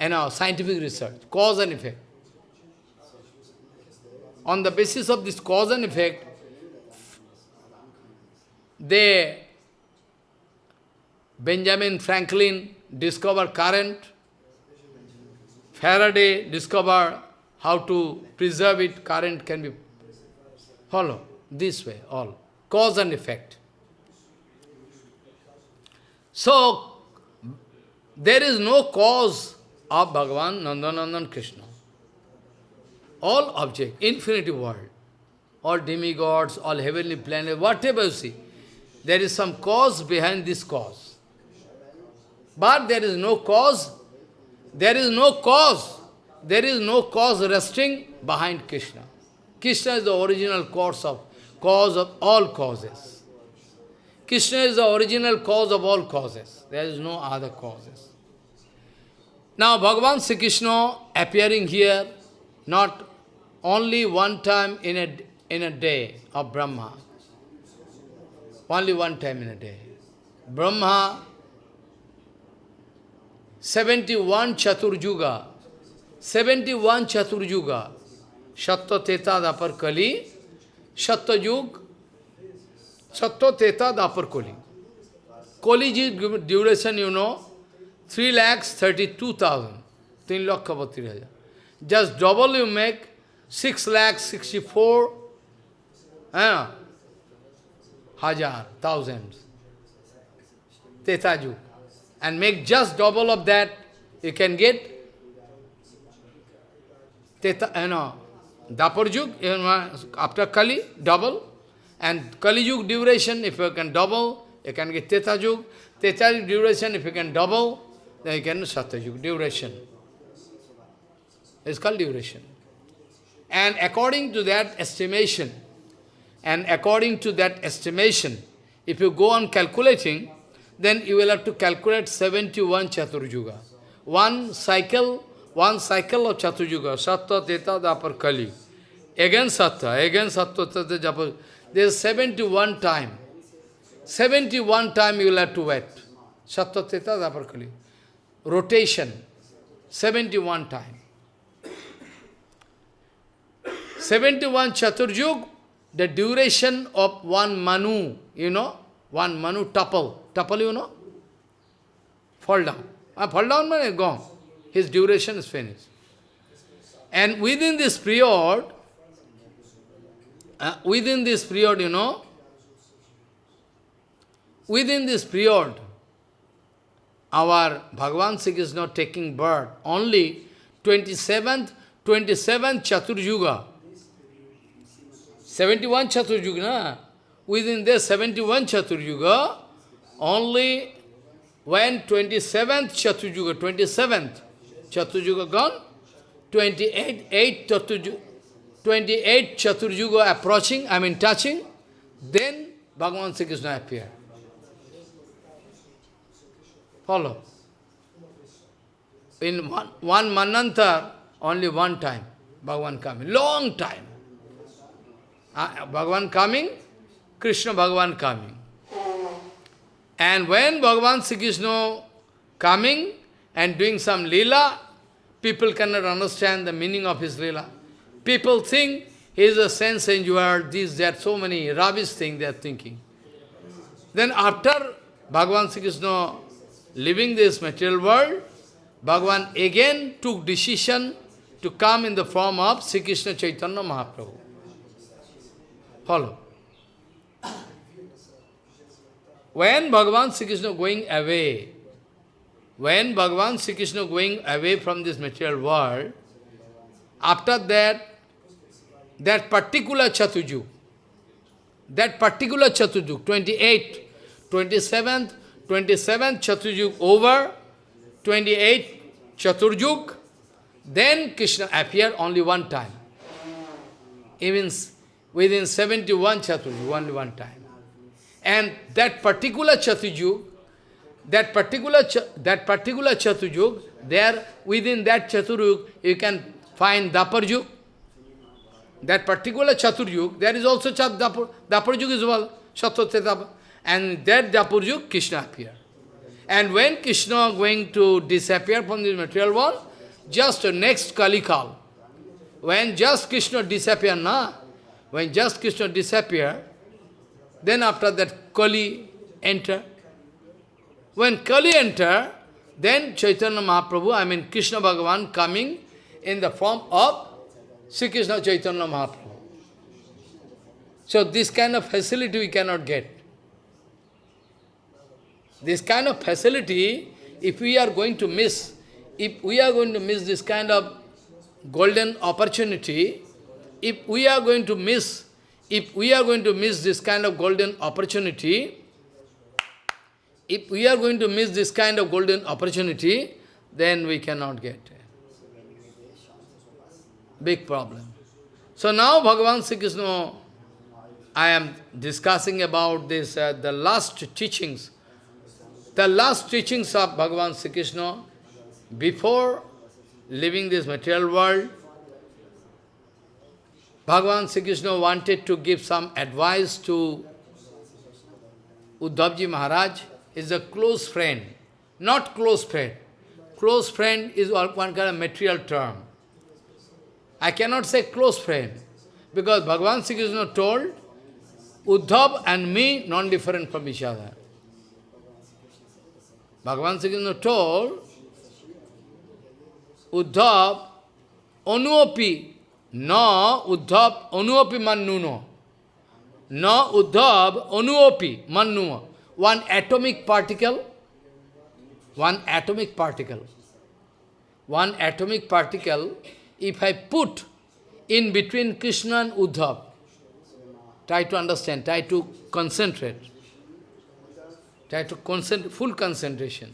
A: you know, scientific research. Cause and effect on the basis of this cause and effect, they, Benjamin Franklin discovered current, Faraday discovered how to preserve it, current can be follow this way, all. Cause and effect. So, there is no cause of Bhagavan Nandanandan Krishna all objects, infinity world, all demigods, all heavenly planets, whatever you see, there is some cause behind this cause. But there is no cause, there is no cause, there is no cause resting behind Krishna. Krishna is the original cause of, cause of all causes. Krishna is the original cause of all causes. There is no other causes. Now Bhagavan Sri Krishna appearing here, not only one time in a, in a day of Brahma. Only one time in a day. Brahma, 71 Chaturjuga, 71 Chaturjuga, Shatta Teta Dapar Kali, Shatta Yug, Satya Teta Dapar Koli. Koli duration, you know, 3 lakhs 32,000. 3 lakh hajar. Just double you make 6 lakh 64 eh, hajar, thousands. Tetaju. And make just double of that, you can get Teta, you know, Dapar after Kali, double. And Kali Yug duration, if you can double, you can get Teta Yug. Teta Yug duration, if you can double, then you can Satya Yug duration. It's called duration. And according to that estimation, and according to that estimation, if you go on calculating, then you will have to calculate 71 Chaturjuga. One cycle, one cycle of Chaturjuga, Sattva, Teta, Dapar, Kali. Again Sattva, again Sattva, Teta, Dapar. There is 71 time. 71 time you will have to wait. Sattva, Teta, Dapar, Kali. Rotation, 71 time. 71 Chaturjug, the duration of one Manu, you know, one Manu tuple. Tuple, you know? Fall down. Ah, fall down, man, gone. His duration is finished. And within this period, uh, within this period, you know, within this period, our Bhagavan Sri is not taking birth. Only 27th, 27th Chaturjuga, 71 Chaturjuga, within the 71 Chaturjuga, only when 27th Chaturjuga, 27th Chaturjuga gone, 28, 8 Chaturjuga, 28 Chaturjuga approaching, I mean touching, then Bhagavan Sri Krishna appear. Follow. In one, one Manantar, only one time, Bhagavan coming, long time. Uh, Bhagavan coming, Krishna Bhagavan coming. And when Bhagavan Sri Krishna coming and doing some lila, people cannot understand the meaning of his lila. People think he is a sense enjoyer, this, that, so many rubbish things they are thinking. Then after Bhagavan Sri Krishna leaving this material world, Bhagavan again took decision to come in the form of Sri Krishna Chaitanya Mahaprabhu. Follow. When Bhagavan Sri Krishna going away, when Bhagavan Sri Krishna going away from this material world, after that, that particular Chatujuk, that particular Chatujuk, 28, 27th, 27th Chatujuk over, 28 Chaturjuk, then Krishna appeared only one time. Even within 71 Chaturjuk, only one time. And that particular Chaturjuk, that particular that particular Chaturjuk, there within that Chaturjuk you can find Daparjuk. That particular Chaturjuk, there is also Chat Dapar, Daparjuk is well, Shatrotya And that Daparjuk, Krishna appeared. And when Krishna going to disappear from this material world, just next Kalikal, when just Krishna disappear, na, when just Krishna disappear, then after that Kali enter. When Kali enter, then Chaitanya Mahaprabhu, I mean Krishna Bhagavan coming in the form of Sri Krishna Chaitanya Mahaprabhu. So this kind of facility we cannot get. This kind of facility, if we are going to miss, if we are going to miss this kind of golden opportunity, if we are going to miss if we are going to miss this kind of golden opportunity, if we are going to miss this kind of golden opportunity, then we cannot get Big problem. So now Bhagavan Sri Krishna, I am discussing about this, uh, the last teachings, the last teachings of Bhagavan Sri Krishna before leaving this material world, Bhagavan Sri Krishna wanted to give some advice to Uddhavji Maharaj, is a close friend, not close friend. Close friend is one kind of material term. I cannot say close friend, because Bhagavan Sri Krishna told, Uddhav and me non-different from each other. Bhagavan Sri Krishna told, Uddhav, Anuopi, no Uddhav, Anuopi Mannuno. No Uddhav, Anuopi Mannuno. One atomic particle, one atomic particle, one atomic particle, if I put in between Krishna and Uddhav, try to understand, try to concentrate. Try to concentrate, full concentration.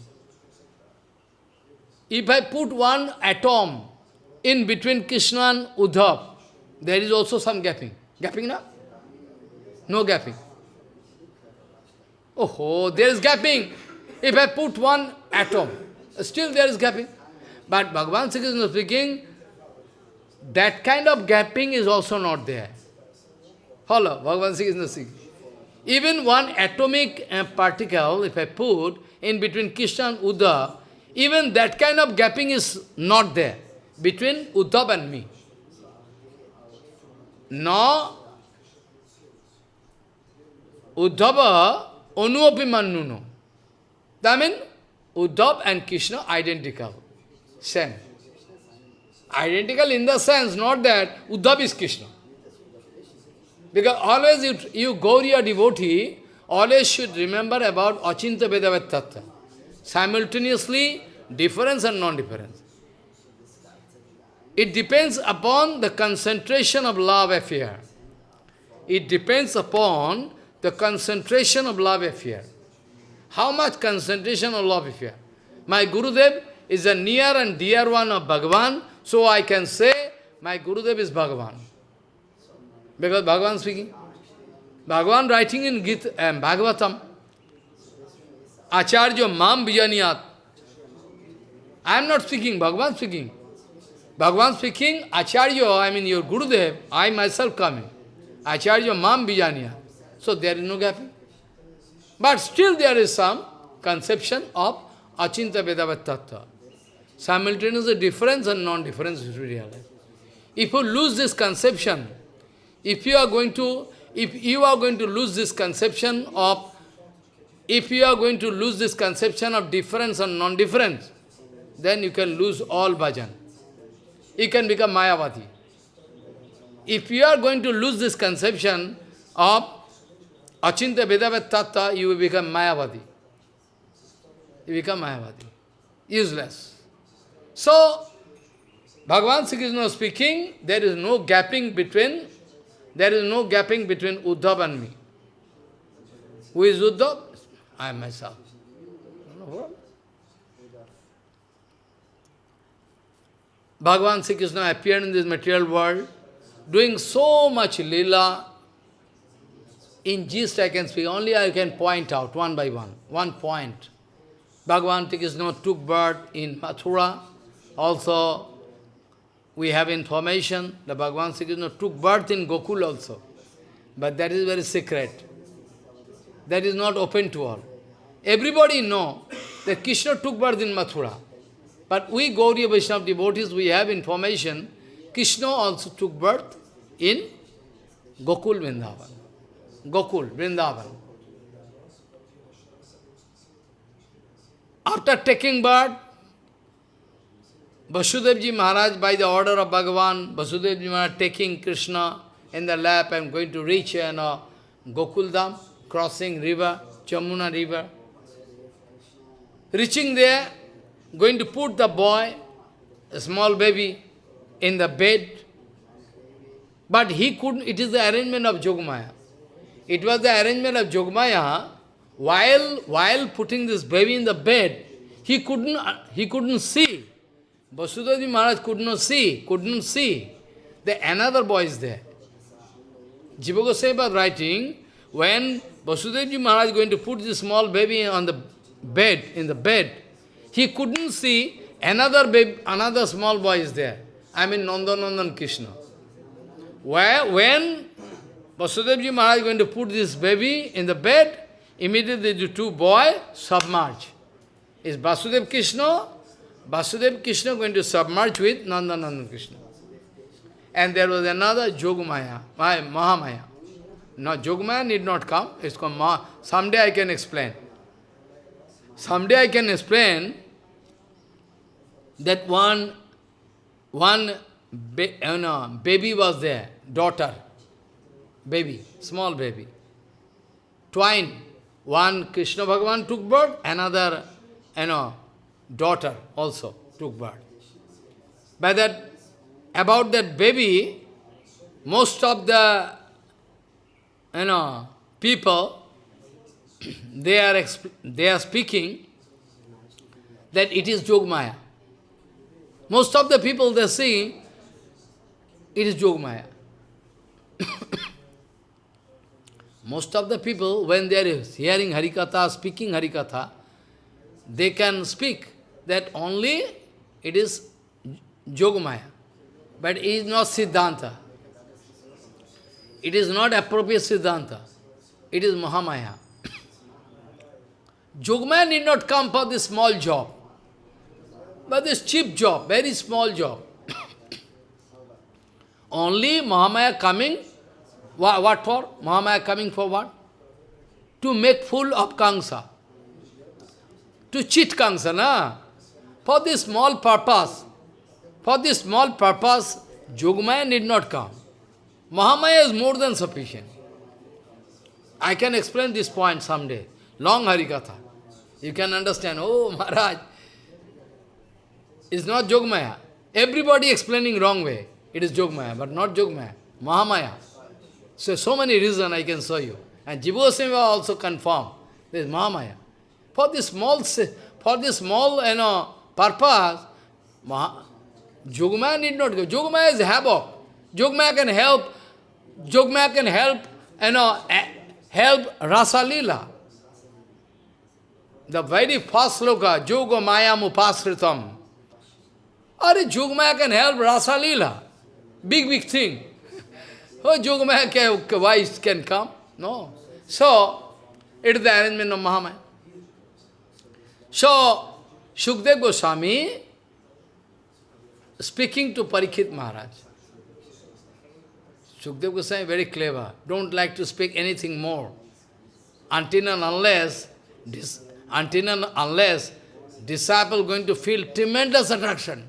A: If I put one atom in between Krishna and Uddhav, there is also some gapping. Gapping now? No gapping. Oh, there is gapping. If I put one atom, still there is gapping. But Bhagavan Sri Krishna speaking, that kind of gapping is also not there. Follow, Bhagavan Sri Krishna speaking. Even one atomic uh, particle, if I put in between Krishna and Uddhav, even that kind of gapping is not there between Uddhav and me. No Uddhava Anuapi Mannuno. That means Uddhav and Krishna identical, same. Identical in the sense, not that Uddhav is Krishna. Because always you, you Gauriya devotee, always should remember about Achinta Vedavattatta. Simultaneously, difference and non-difference. It depends upon the concentration of love affair. It depends upon the concentration of love affair. How much concentration of love affair? My Gurudev is a near and dear one of Bhagavan, so I can say my Gurudev is Bhagavan. Because Bhagavan speaking. Bhagavan writing in Gita, um, Bhagavatam, Acharya Mam Vijaniyat. I am not speaking, Bhagavan speaking. Bhagavan speaking, Acharya, I mean your Gurudev, I myself coming. Acharya Mam Vijaniyat. So there is no gap. But still there is some conception of Achinta Vedavat Tattva. Simultaneously difference and non-difference is. If you lose this conception, if you are going to, if you are going to lose this conception of, if you are going to lose this conception of difference and non-difference, then you can lose all bhajan. You can become Mayavadi. If you are going to lose this conception of Achinta Vedavat Tattva, you will become Mayavadi. You become Mayavadi. Useless. So, Bhagavan Sri Krishna speaking, there is no gapping between, there is no gapping between Uddhav and me. Who is Uddhav? I am myself. Bhagavan Sri Krishna appeared in this material world, doing so much lila, in gist I can speak, only I can point out one by one, one point. Bhagavan Sri Krishna took birth in Mathura. Also, we have information that Bhagavan Sri Krishna took birth in Gokul also. But that is very secret. That is not open to all. Everybody know that Krishna took birth in Mathura. But we Gauriya Vaishnava devotees, we have information, Krishna also took birth in Gokul Vrindavan. Gokul, Vrindavan. After taking birth, Vasudevji Maharaj, by the order of Bhagavan, Vasudevji Maharaj taking Krishna in the lap and going to reach you know, Gokuldham, crossing river, Jamuna river. Reaching there, going to put the boy, a small baby, in the bed. But he couldn't, it is the arrangement of Jogmaya. It was the arrangement of Jogmaya. While, while putting this baby in the bed, he couldn't, he couldn't see. Vasudevji Maharaj could not see, could not see. The another boy is there. Jiva Goswami writing, when Vasudevji Maharaj is going to put this small baby on the bed, in the bed, he couldn't see another baby, another small boy is there. I mean Nandanandan Krishna. Where, when Vasudevji Maharaj is going to put this baby in the bed, immediately the two boys submerge. Is Vasudev Krishna? Vasudev Krishna going to submerge with Nandanandan Krishna. And there was another Jogmaya, Mahamaya. No, Jogmaya need not come. It's called Ma. Someday I can explain. Someday I can explain that one, one ba uh, you know, baby was there, daughter, baby, small baby. Twine. One Krishna Bhagavan took birth, another, you know, daughter also took birth. By that, about that baby, most of the, you know, people, [clears throat] they are, they are speaking that it is Jogmaya. Most of the people they see, it is Jogmaya. [coughs] Most of the people, when they are hearing Harikatha, speaking Harikatha, they can speak that only it is Yogamaya. But it is not Siddhanta. It is not appropriate Siddhanta. It is Mahamaya. [coughs] Yogamaya need not come for this small job. But this cheap job, very small job. [coughs] only Mahamaya coming what, for? Mahamaya coming for what? To make fool of Kamsa. To cheat Kamsa, na? For this small purpose, for this small purpose, Jogmaya need not come. Mahamaya is more than sufficient. I can explain this point someday. Long Harikatha. You can understand, oh [laughs] Maharaj, it's not Jogmaya. Everybody explaining wrong way. It is Jogmaya, but not Jogmaya. Mahamaya. So, so many reasons I can show you. And Goswami also confirm. This is Mahamaya. For this small, for this small, you know, purpose, Maha, Jogmaya need not go. Jogmaya is havoc. Jogmaya can help, Jogmaya can help, you know, help Rasa Lila. The very first sloka, Joga Maya Mupasritam. Are Jogmaya can help Rasa Lila. Big, big thing. Oh, Yogamaya can, why can come? No. So, it is the arrangement of Mahamaya. So, Shukdev Goswami speaking to Parikshit Maharaj. Shukdev Goswami very clever, don't like to speak anything more. Until and unless, this, until and unless disciple going to feel tremendous attraction.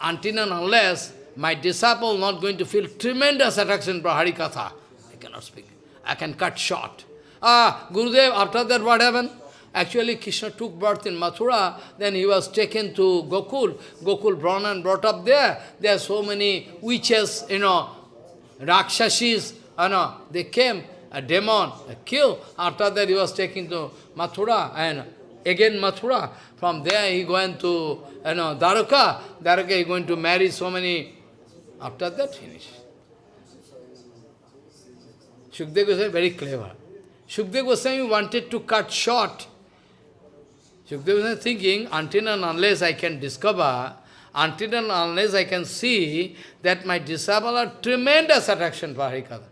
A: Until and unless my disciple not going to feel tremendous attraction for Harikatha. I cannot speak. I can cut short. Ah, Gurudev, after that what happened? Actually, Krishna took birth in Mathura, then he was taken to Gokul. Gokul Brahman brought up there. There are so many witches, you know, Rakshashis, you know, they came, a demon, a kill. After that, he was taken to Mathura, and again Mathura. From there, he going to, you know, Dwaraka. Dwaraka, he going to marry so many after that, finish. Shukdev Goswami very clever. Shukdev Goswami wanted to cut short. Shukdev Goswami thinking, until and unless I can discover, until and unless I can see that my disciple are tremendous attraction for Harikatha,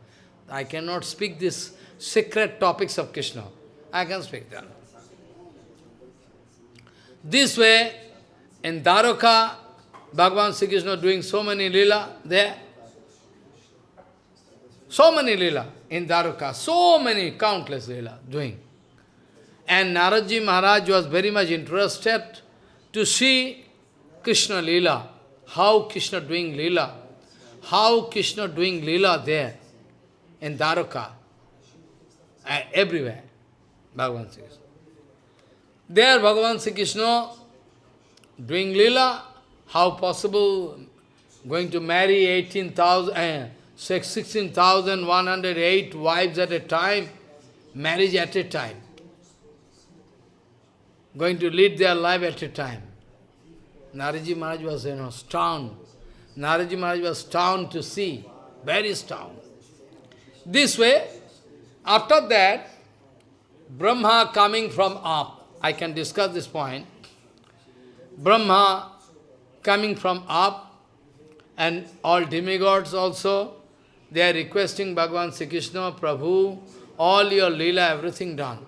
A: I cannot speak these secret topics of Krishna. I can speak them. This way, in Dwaraka, Bhagavan Sri Krishna doing so many lila there. So many lila in Dwaraka, so many, countless lila doing. And Naradji Maharaj was very much interested to see Krishna lila, how Krishna doing lila, how Krishna doing lila there in Dwaraka, uh, everywhere, Bhagavan Sri. There Bhagavan Sri Krishna doing lila, how possible going to marry 18,000, uh, 16,108 wives at a time, marriage at a time, going to lead their life at a time. Naradji Maharaj was, you know, stunned. Naradji Maharaj was stunned to see, very stunned. This way, after that, Brahma coming from up, I can discuss this point. Brahma coming from up, and all demigods also, they are requesting Bhagavan Sri Krishna, Prabhu, all your lila, everything done.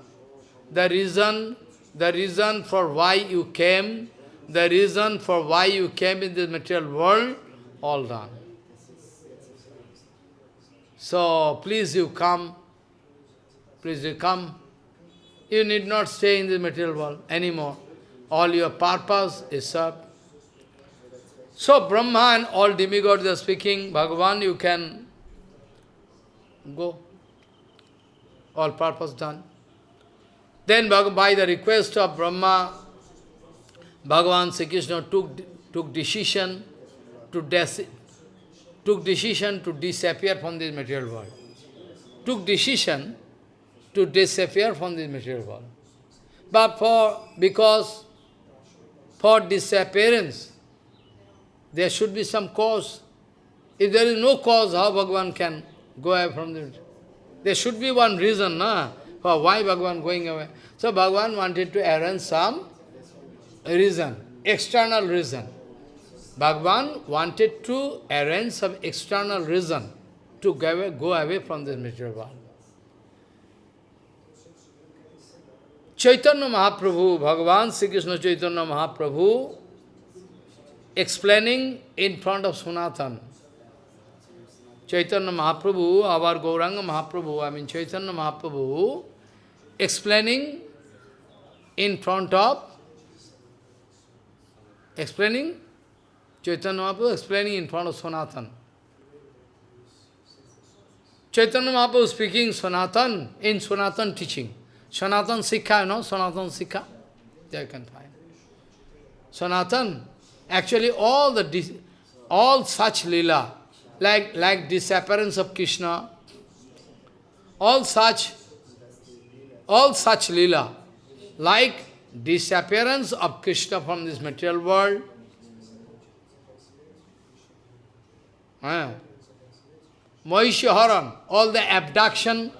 A: The reason, the reason for why you came, the reason for why you came in this material world, all done. So please you come, please you come. You need not stay in the material world anymore. All your purpose is served. So Brahma and all demigods are speaking, Bhagavan, you can go. All purpose done. Then by the request of Brahma, Bhagavan Sri Krishna took, took decision to took decision to disappear from this material world. Took decision to disappear from this material world. But for because for disappearance, there should be some cause. If there is no cause, how Bhagavan can go away from it? There should be one reason na, for why Bhagavan going away. So Bhagavan wanted to arrange some reason, external reason. Bhagavan wanted to arrange some external reason to go away, go away from this material world. Chaitanya Mahaprabhu, Bhagavan Sri Krishna Chaitanya Mahaprabhu, explaining in front of Sanatan. Chaitanya Mahaprabhu, our Gauranga Mahaprabhu, I mean Chaitanya Mahaprabhu, explaining in front of, explaining, Chaitanya Mahaprabhu explaining in front of Sanatan. Chaitanya Mahaprabhu speaking Sanatan, in Sanatan teaching. Sanatan Shiksha, you know, Sanatan Shiksha? There you can find. Sanatan, actually all the all such lila, like, like disappearance of Krishna, all such, all such lila, like disappearance of Krishna from this material world, eh? Mahishaharan, all the abduction,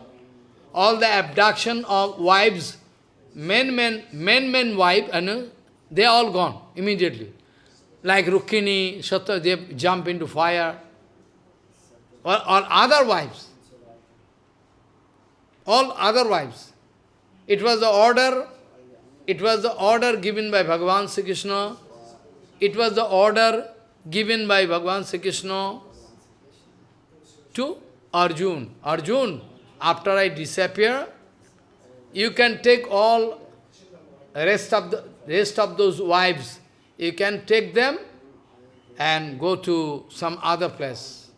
A: all the abduction of wives, men, men, men, men, wife, and uh, they are all gone immediately. Like Rukmini, Satya, they jump into fire. Or, or other wives. All other wives. It was the order, it was the order given by Bhagavan Sri Krishna. It was the order given by Bhagavan Sri Krishna to Arjun. Arjun, after I disappear, you can take all rest of the rest of those wives, you can take them and go to some other place.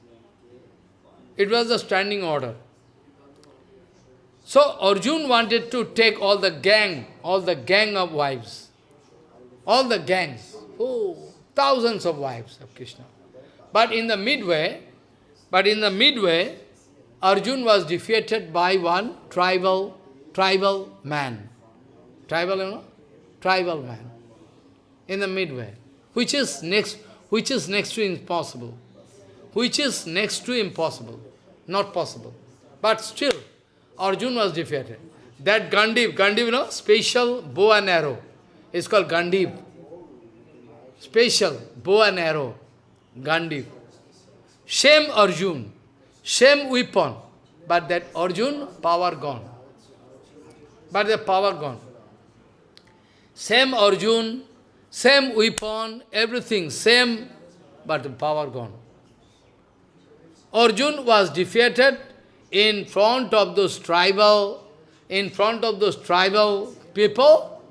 A: It was a standing order. So Arjun wanted to take all the gang, all the gang of wives, all the gangs, oh, thousands of wives of Krishna. But in the midway, but in the midway, Arjun was defeated by one tribal, tribal man. Tribal, you know? Tribal man. In the midway. Which is next, which is next to impossible. Which is next to impossible. Not possible. But still, Arjun was defeated. That Gandiv, Gandiv, you know, special bow and arrow. It's called Gandiv. Special bow and arrow. Gandiv. Same Arjun. Same weapon, but that Arjun, power gone. But the power gone. Same Arjun, same weapon, everything same, but the power gone. Arjun was defeated in front of those tribal, in front of those tribal people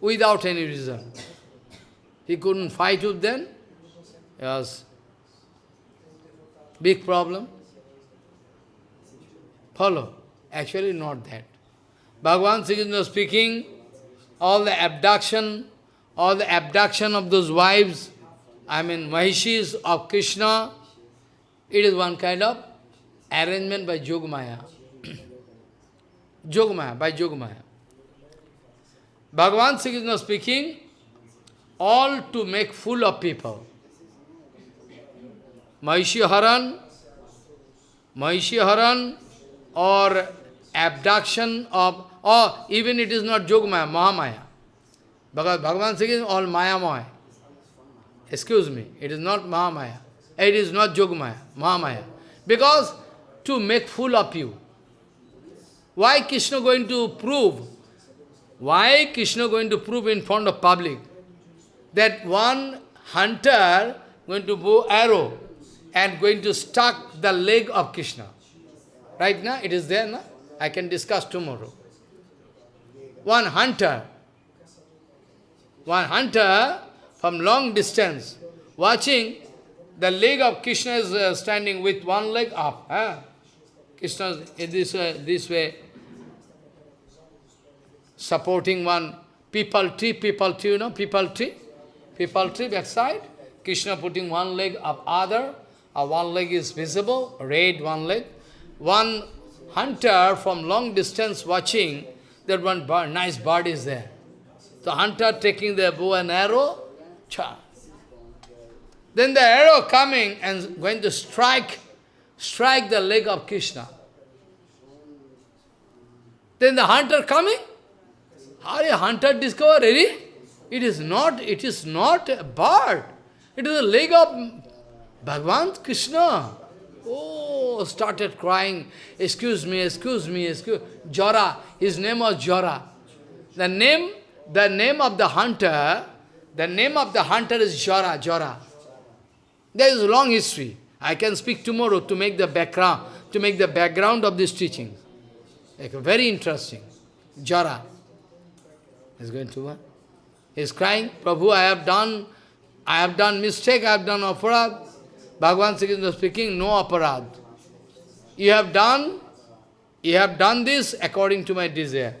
A: without any reason. He couldn't fight with them. He was Big problem? Follow. Actually not that. Bhagavan Sri speaking, all the abduction, all the abduction of those wives, I mean Mahishis of Krishna, it is one kind of arrangement by Yogamaya. Yogamaya, [clears throat] by Yogamaya. Bhagavan Sri speaking, all to make fool of people. Mahishiharan, Mahishiharan or abduction of, or even it is not Yogamaya, Mahamaya. Because Bhagavan is all Mayamaya. Excuse me, it is not Mahamaya. It is not Yogamaya, Mahamaya. Because to make fool of you. Why Krishna going to prove? Why Krishna going to prove in front of public that one hunter going to bow arrow and going to stuck the leg of Krishna. Right now, it is there, no? I can discuss tomorrow. One hunter, one hunter from long distance, watching the leg of Krishna is uh, standing with one leg up. Krishna is this way, this way, supporting one peepal tree, peepal tree, you know, peepal tree, peepal tree backside. Krishna putting one leg up other, uh, one leg is visible, red one leg. One hunter from long distance watching that one bird, nice bird is there. The hunter taking the bow and arrow, cha. Then the arrow coming and going to strike, strike the leg of Krishna. Then the hunter coming, how a hunter discover, really? It is not, it is not a bird. It is a leg of Bhagavan Krishna. Oh, started crying, excuse me, excuse me, excuse Jara, his name was Jara. The name, the name of the hunter, the name of the hunter is Jara, Jara. There is a long history. I can speak tomorrow to make the background, to make the background of this teaching. Like very interesting. Jara is going to what? He is crying, Prabhu, I have done, I have done mistake, I have done aparad. Bhagavan Sri Krishna speaking, no aparad. You have done, you have done this according to my desire.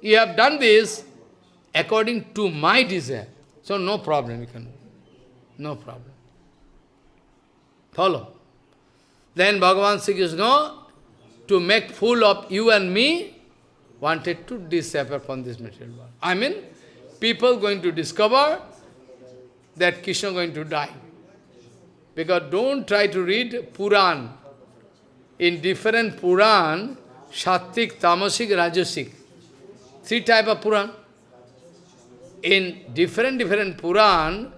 A: You have done this according to my desire. So no problem, you can, no problem. Follow. Then Bhagavan Sri Krishna, to make fool of you and me, wanted to disappear from this material world. I mean, people going to discover that Krishna going to die. Because don't try to read Puran. In different Puran, Sattik, Tamasik, Rajasik. Three type of Puran. In different, different Puran,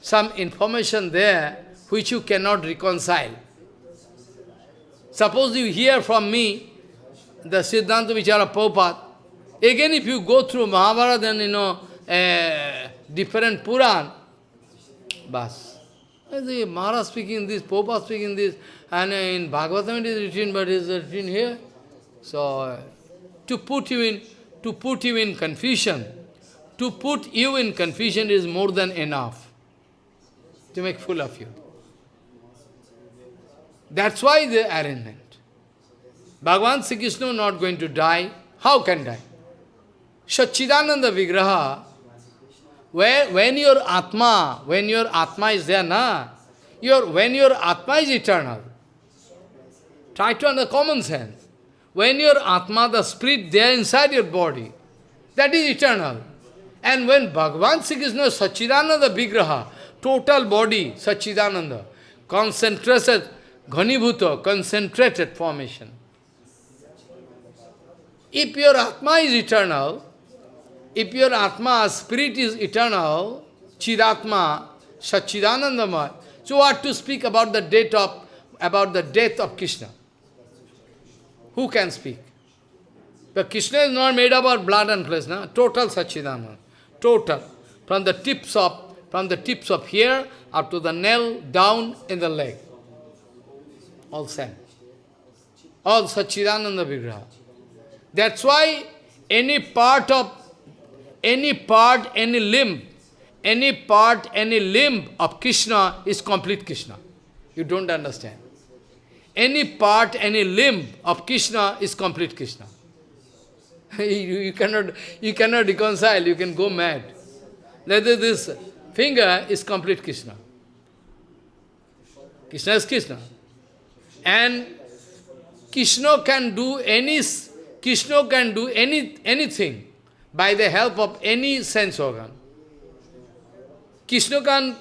A: some information there which you cannot reconcile. Suppose you hear from me the Siddhanta Vichara Prabhupada, again if you go through Mahabharata and you know, uh, different Puran, bas. The Maharaj speaking this, Prabhupada speaking this, and in Bhagavatam it is written, but it is written here. So, to put you in, to put you in confusion, to put you in confusion is more than enough to make fool of you. That's why the arrangement. Bhagavan Sri Krishna not going to die. How can die? Satchidananda Vigraha, where, when your Atma, when your Atma is there, na, your, when your Atma is eternal, try to understand common sense. When your Atma, the spirit there inside your body, that is eternal. And when Bhagavan Sri Krishna, Satchidananda Vigraha, total body, Satchidananda, concentrated, Ghanibhuta, concentrated formation. If your Atma is eternal, if your Atma, spirit is eternal, Chidatma, Satchidanandamaya, so what to speak about the death of about the death of Krishna? Who can speak? But Krishna is not made up of blood and flesh, no? total Satchidananda. Total. From the tips of from the tips of here up to the nail down in the leg all same. All Satchidananda Vigraha. That's why any part of, any part, any limb, any part, any limb of Krishna is complete Krishna. You don't understand. Any part, any limb of Krishna is complete Krishna. [laughs] you, you, cannot, you cannot reconcile, you can go mad. Whether this finger is complete Krishna. Krishna is Krishna. And Krishna can do any Krishna can do any anything by the help of any sense organ. Krishna can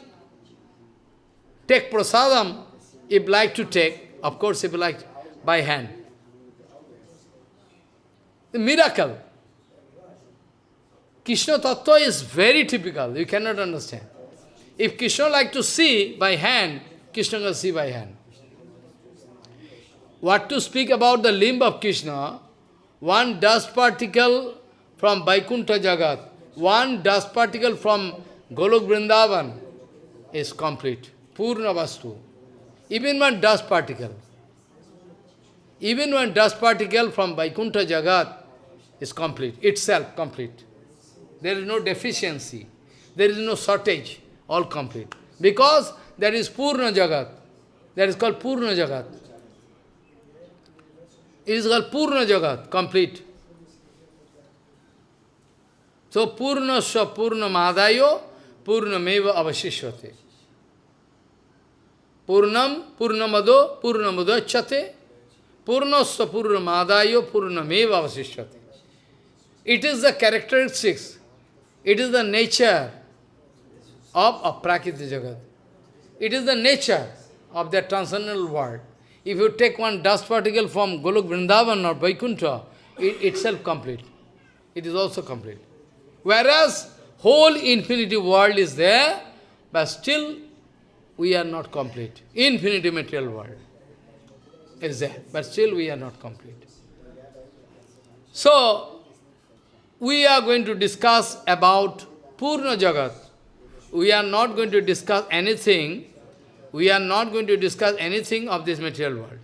A: take prasadam if like to take, of course if like by hand. The miracle. Krishna Tattva is very typical, you cannot understand. If Krishna like to see by hand, Krishna can see by hand. What to speak about the limb of Krishna? One dust particle from Vaikuntha Jagat, one dust particle from Golok Vrindavan is complete. Purna Vastu. even one dust particle, even one dust particle from Vaikuntha Jagat is complete, itself complete. There is no deficiency, there is no shortage, all complete. Because there is Purna Jagat. That is called Purna Jagat. It is called Purna Jagat, complete. So Purnasya Purna Purnameva Avashishyate. Purnam Purnamado Purnamudachate Purnasya Purnamadayo Purnameva Avashishyate. It is the characteristics, it is the nature of Aprakriti Jagat. It is the nature of the transcendental world. If you take one dust particle from Golok Vrindavan or Vaikuntha, it itself complete. It is also complete. Whereas whole infinity world is there, but still we are not complete. Infinity material world is there, but still we are not complete. So, we are going to discuss about Purna Jagat. We are not going to discuss anything we are not going to discuss anything of this material world.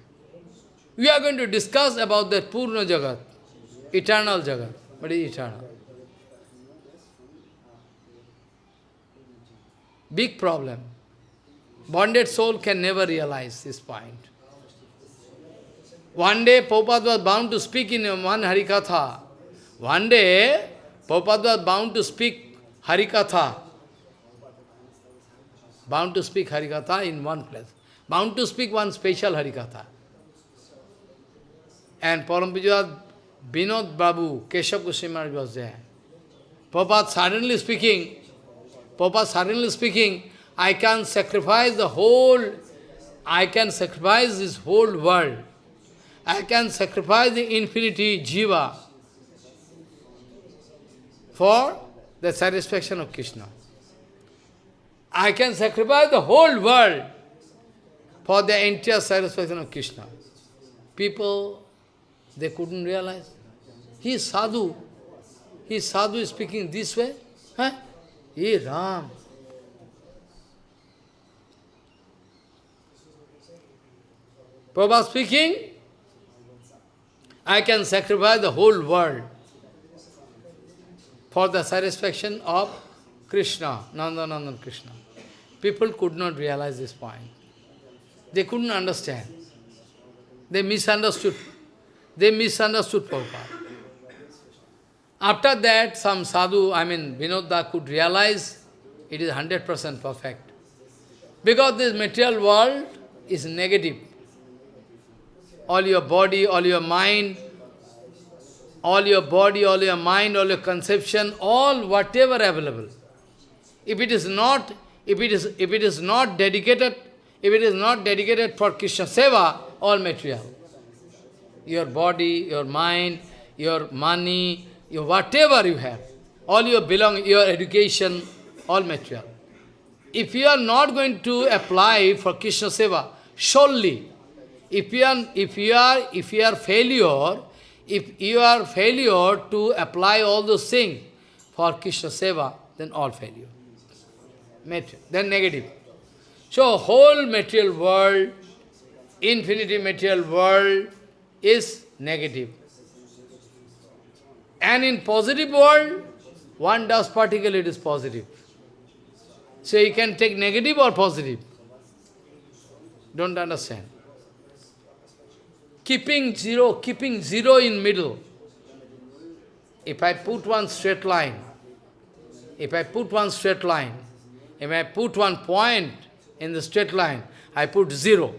A: We are going to discuss about that Purna Jagat, eternal Jagat, What is eternal. Big problem. Bonded soul can never realize this point. One day, Prabhupada was bound to speak in one Harikatha. One day, Prabhupada was bound to speak Harikatha bound to speak Harikatha in one place, bound to speak one special Harikatha. And Parampujad Binod Babu, Keshav Goswami was there. Prabhupada suddenly speaking, Prabhupada suddenly speaking, I can sacrifice the whole, I can sacrifice this whole world. I can sacrifice the infinity jiva for the satisfaction of Krishna. I can sacrifice the whole world for the entire satisfaction of Krishna. People, they couldn't realize. He is sadhu. He is sadhu is speaking this way. Huh? He Ram. Prabhupada speaking, I can sacrifice the whole world for the satisfaction of Krishna, Nandanandan Krishna. People could not realize this point. They couldn't understand. They misunderstood. They misunderstood Prabhupada. After that, some sadhu, I mean Vinodda, could realize it is 100% perfect. Because this material world is negative. All your body, all your mind, all your body, all your mind, all your conception, all whatever available if it is not, if it is, if it is not dedicated, if it is not dedicated for Krishna Seva, all material. Your body, your mind, your money, your whatever you have, all your belong, your education, all material. If you are not going to apply for Krishna Seva, surely, if you are, if you are, if you are failure, if you are failure to apply all those things for Krishna Seva, then all failure material, then negative. So whole material world, infinity material world is negative. And in positive world, one dust particle it is positive. So you can take negative or positive. Don't understand. Keeping zero, keeping zero in middle. If I put one straight line, if I put one straight line, if I put one point in the straight line, I put zero.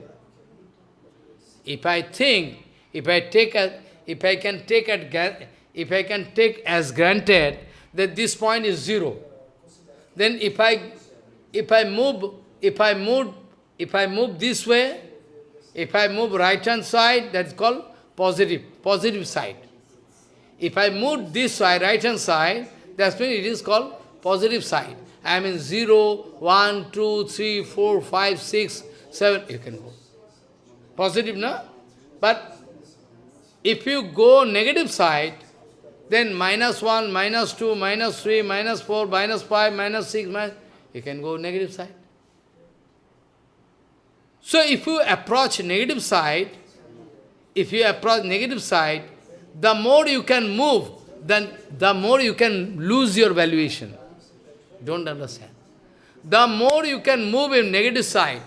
A: If I think, if I take a, if I can take at, if I can take as granted that this point is zero, then if I, if I move, if I move, if I move this way, if I move right hand side, that's called positive, positive side. If I move this side, right hand side, that's when it is called positive side. I mean 0, 1, 2, 3, 4, 5, 6, 7, you can go. Positive, no? But if you go negative side, then minus 1, minus 2, minus 3, minus 4, minus 5, minus 6, minus, you can go negative side. So if you approach negative side, if you approach negative side, the more you can move, then the more you can lose your valuation. Don't understand. The more you can move in negative side,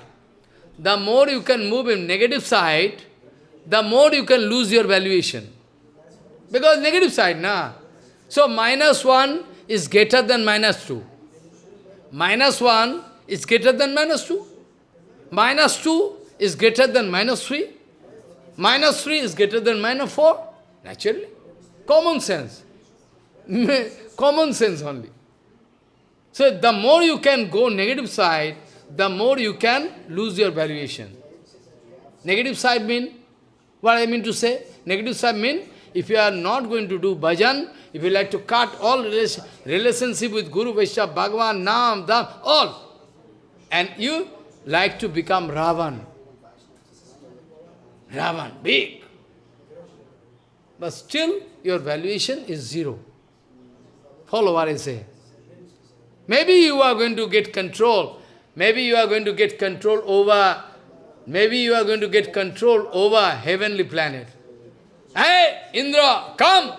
A: the more you can move in negative side, the more you can lose your valuation. Because negative side, na. So minus 1 is greater than minus 2. Minus 1 is greater than minus 2. Minus 2 is greater than minus 3. Minus 3 is greater than minus 4. Naturally. Common sense. [laughs] Common sense only. So the more you can go negative side, the more you can lose your valuation. Negative side mean, what I mean to say? Negative side mean, if you are not going to do bhajan, if you like to cut all relationship with Guru, Vaishnava, Bhagavan, Nam, Dham, all, and you like to become Ravan. Ravan, big. But still, your valuation is zero. Follow what I say. Maybe you are going to get control. Maybe you are going to get control over, maybe you are going to get control over heavenly planet. Hey, Indra, come!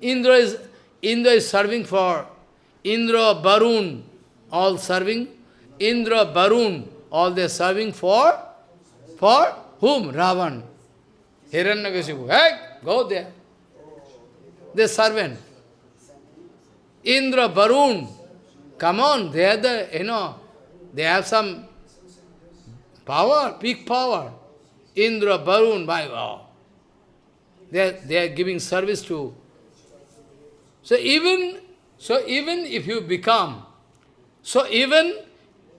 A: Indra is, Indra is serving for Indra, Barun, all serving. Indra, Barun, all they are serving for, for whom? Ravan. Hiranyakashipu. Hey, go there. The servant. Indra, Barun, come on, they are the, you know, they have some power, big power. Indra, Barun, by wow. They are, they are giving service to. So even, so even if you become, so even,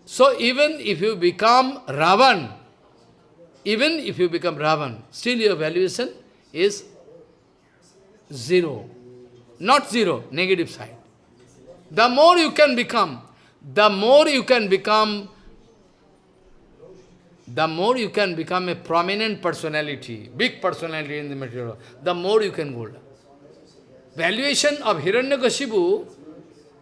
A: so even if you become Ravan, even if you become Ravan, still your valuation is zero. Not zero, negative side. The more you can become, the more you can become, the more you can become a prominent personality, big personality in the material, the more you can go. Valuation of Hiranyakashipu,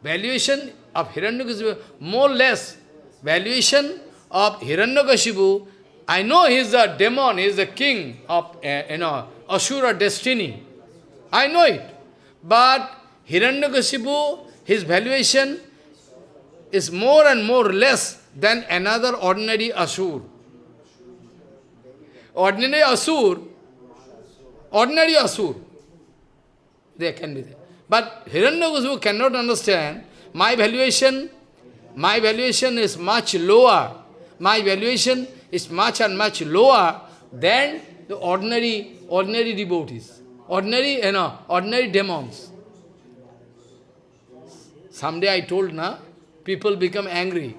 A: valuation of Hiranyakashipu, more or less, valuation of Hiranyakashipu, I know he is a demon, he is the king of, uh, you know, Asura destiny. I know it. But Hiranyakashipu, his valuation is more and more less than another ordinary Asur. Ordinary Asur, ordinary Asur, they can be there. But Hiranyakashipu cannot understand, my valuation, my valuation is much lower. My valuation is much and much lower than the ordinary, ordinary devotees, ordinary, you know, ordinary demons. Someday I told, na, people become angry.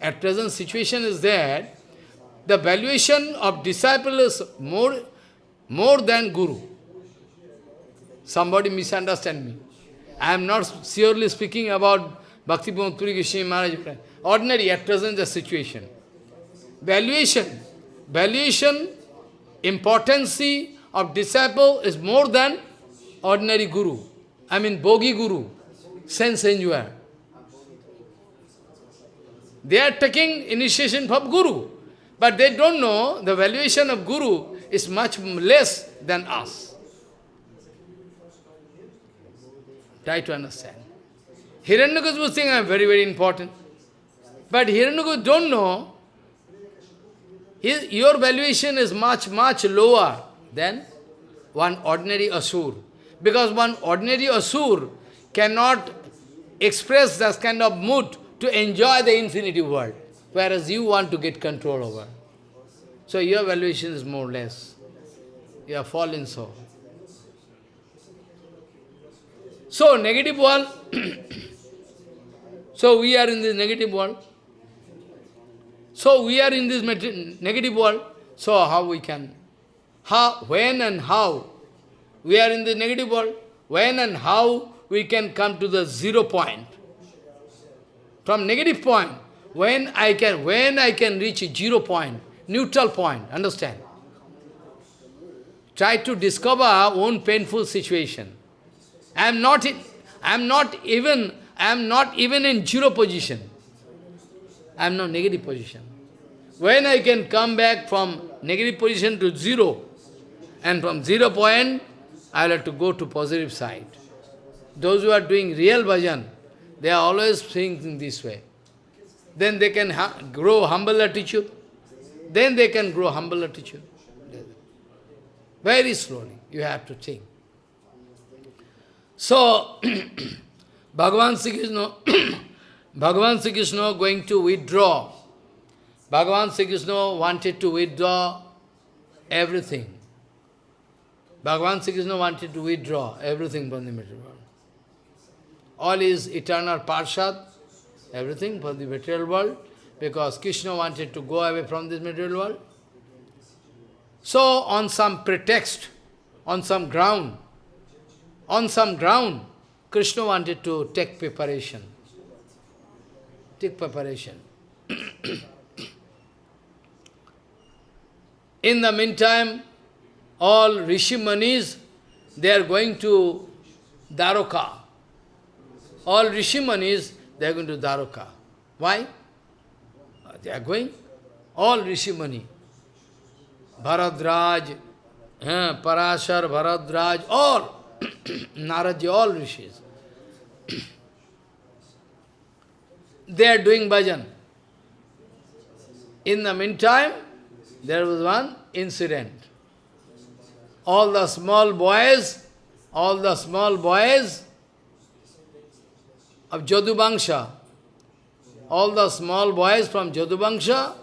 A: At present situation is that the valuation of disciple is more, more than guru. Somebody misunderstand me. I am not surely speaking about Bhakti Puri Goswami Maharaj. Ordinary, at present the situation. Valuation, valuation, importance of disciple is more than ordinary guru. I mean, bogi guru, sense enjoyer. They are taking initiation from Guru, but they don't know the valuation of Guru is much less than us. Try to understand. Hiranyakashipu is very, very important. But Hiranyakashipu don't know, his, your valuation is much, much lower than one ordinary Asur. Because one ordinary Asur cannot express that kind of mood to enjoy the infinity world, whereas you want to get control over. So your valuation is more or less. You are fallen so. So, negative world. [coughs] so, we are in this negative world. So, we are in this negative world. So, how we can? How, when and how? We are in the negative world. When and how we can come to the zero point? From negative point, when I can, when I can reach a zero point, neutral point, understand? Try to discover our own painful situation. I am not, in, I am not even, I am not even in zero position. I am not negative position. when I can come back from negative position to zero, and from zero point, I will have to go to positive side. Those who are doing real bhajan, they are always thinking this way. Then they can grow humble attitude. Then they can grow humble attitude. Very slowly, you have to think. So, [clears throat] Bhagavan Sri Krishna, [clears throat] Bhagavan Sri Krishna going to withdraw. Bhagavan Sri Krishna wanted to withdraw everything. Bhagavan Sri Krishna wanted to withdraw everything from the material world. All is eternal parshad, everything from the material world, because Krishna wanted to go away from this material world. So, on some pretext, on some ground, on some ground, Krishna wanted to take preparation. Take preparation. [coughs] In the meantime, all Rishi Manis, they are going to Dwaraka. All Rishi Manis, they are going to Dwaraka. Why? They are going. All Rishi Mani. Bharadwaj, eh, Parashar, Bharadwaj, all. [clears throat] Naradji, all Rishis. [clears throat] they are doing bhajan. In the meantime, there was one incident all the small boys, all the small boys of Jadubangsha, all the small boys from Jadubangsha,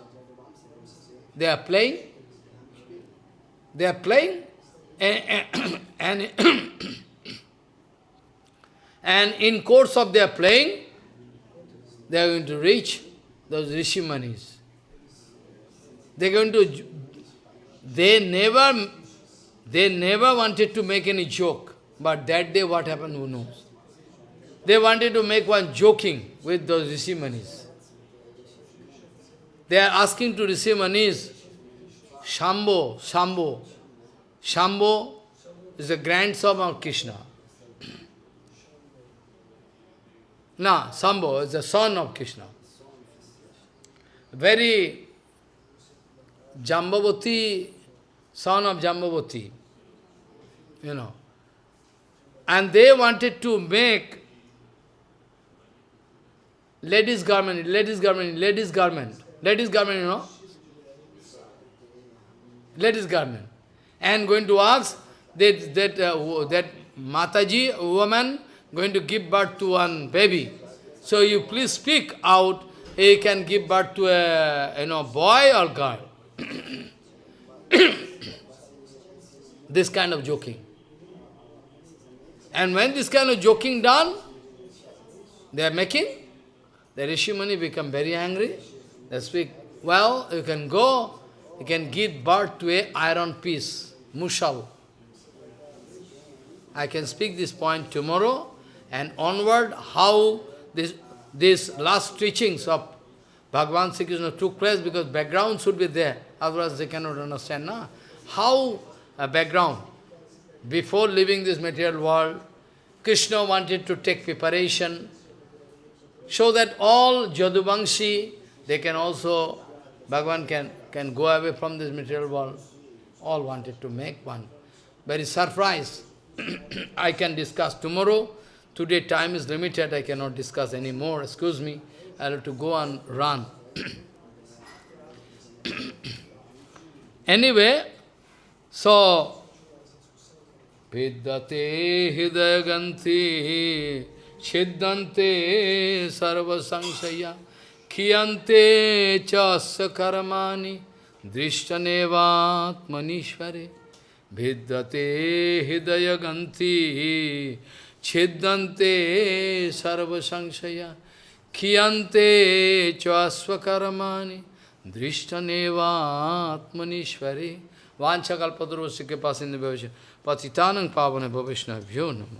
A: they are playing, they are playing, and, and, and in course of their playing, they are going to reach those Rishimanis. They are going to, they never they never wanted to make any joke, but that day what happened, who knows? They wanted to make one joking with those Rishimanis. They are asking to receive Rishimanis, Shambho, Shambho. Shambho is the grandson of Krishna. [clears throat] no, Shambho is the son of Krishna. Very Jambavati, son of Jambavati you know. And they wanted to make ladies' garment, ladies' garment, ladies' garment, ladies' garment, you know. Ladies' garment. And going to ask that, that, uh, that Mataji, woman, going to give birth to one baby. So you please speak out, he can give birth to a you know, boy or girl. [coughs] this kind of joking. And when this kind of joking done, they are making, the Rishimani become very angry. They speak, well, you can go, you can give birth to a iron piece, mushal. I can speak this point tomorrow and onward how this, this last teachings of Bhagavan Sri Krishna took place because background should be there, otherwise they cannot understand. Na? How a background? Before leaving this material world, Krishna wanted to take preparation, so that all Jadubangshi, they can also, Bhagavan can, can go away from this material world. All wanted to make one. Very surprised. [clears throat] I can discuss tomorrow. Today time is limited, I cannot discuss anymore, excuse me. I have to go and run. [clears throat] anyway, so, Vidyate hidaganti chiddante sarva sangsaya Kiyante chasya karmani drishtanevatmanishvare Vidyate hidayaganti chidante sarvasangsaya Kiyante chasya karmani drishtanevatmanishvare Vanchakalpadurvasya kepasindhi bhavasya patitanang pavana bhavishna namo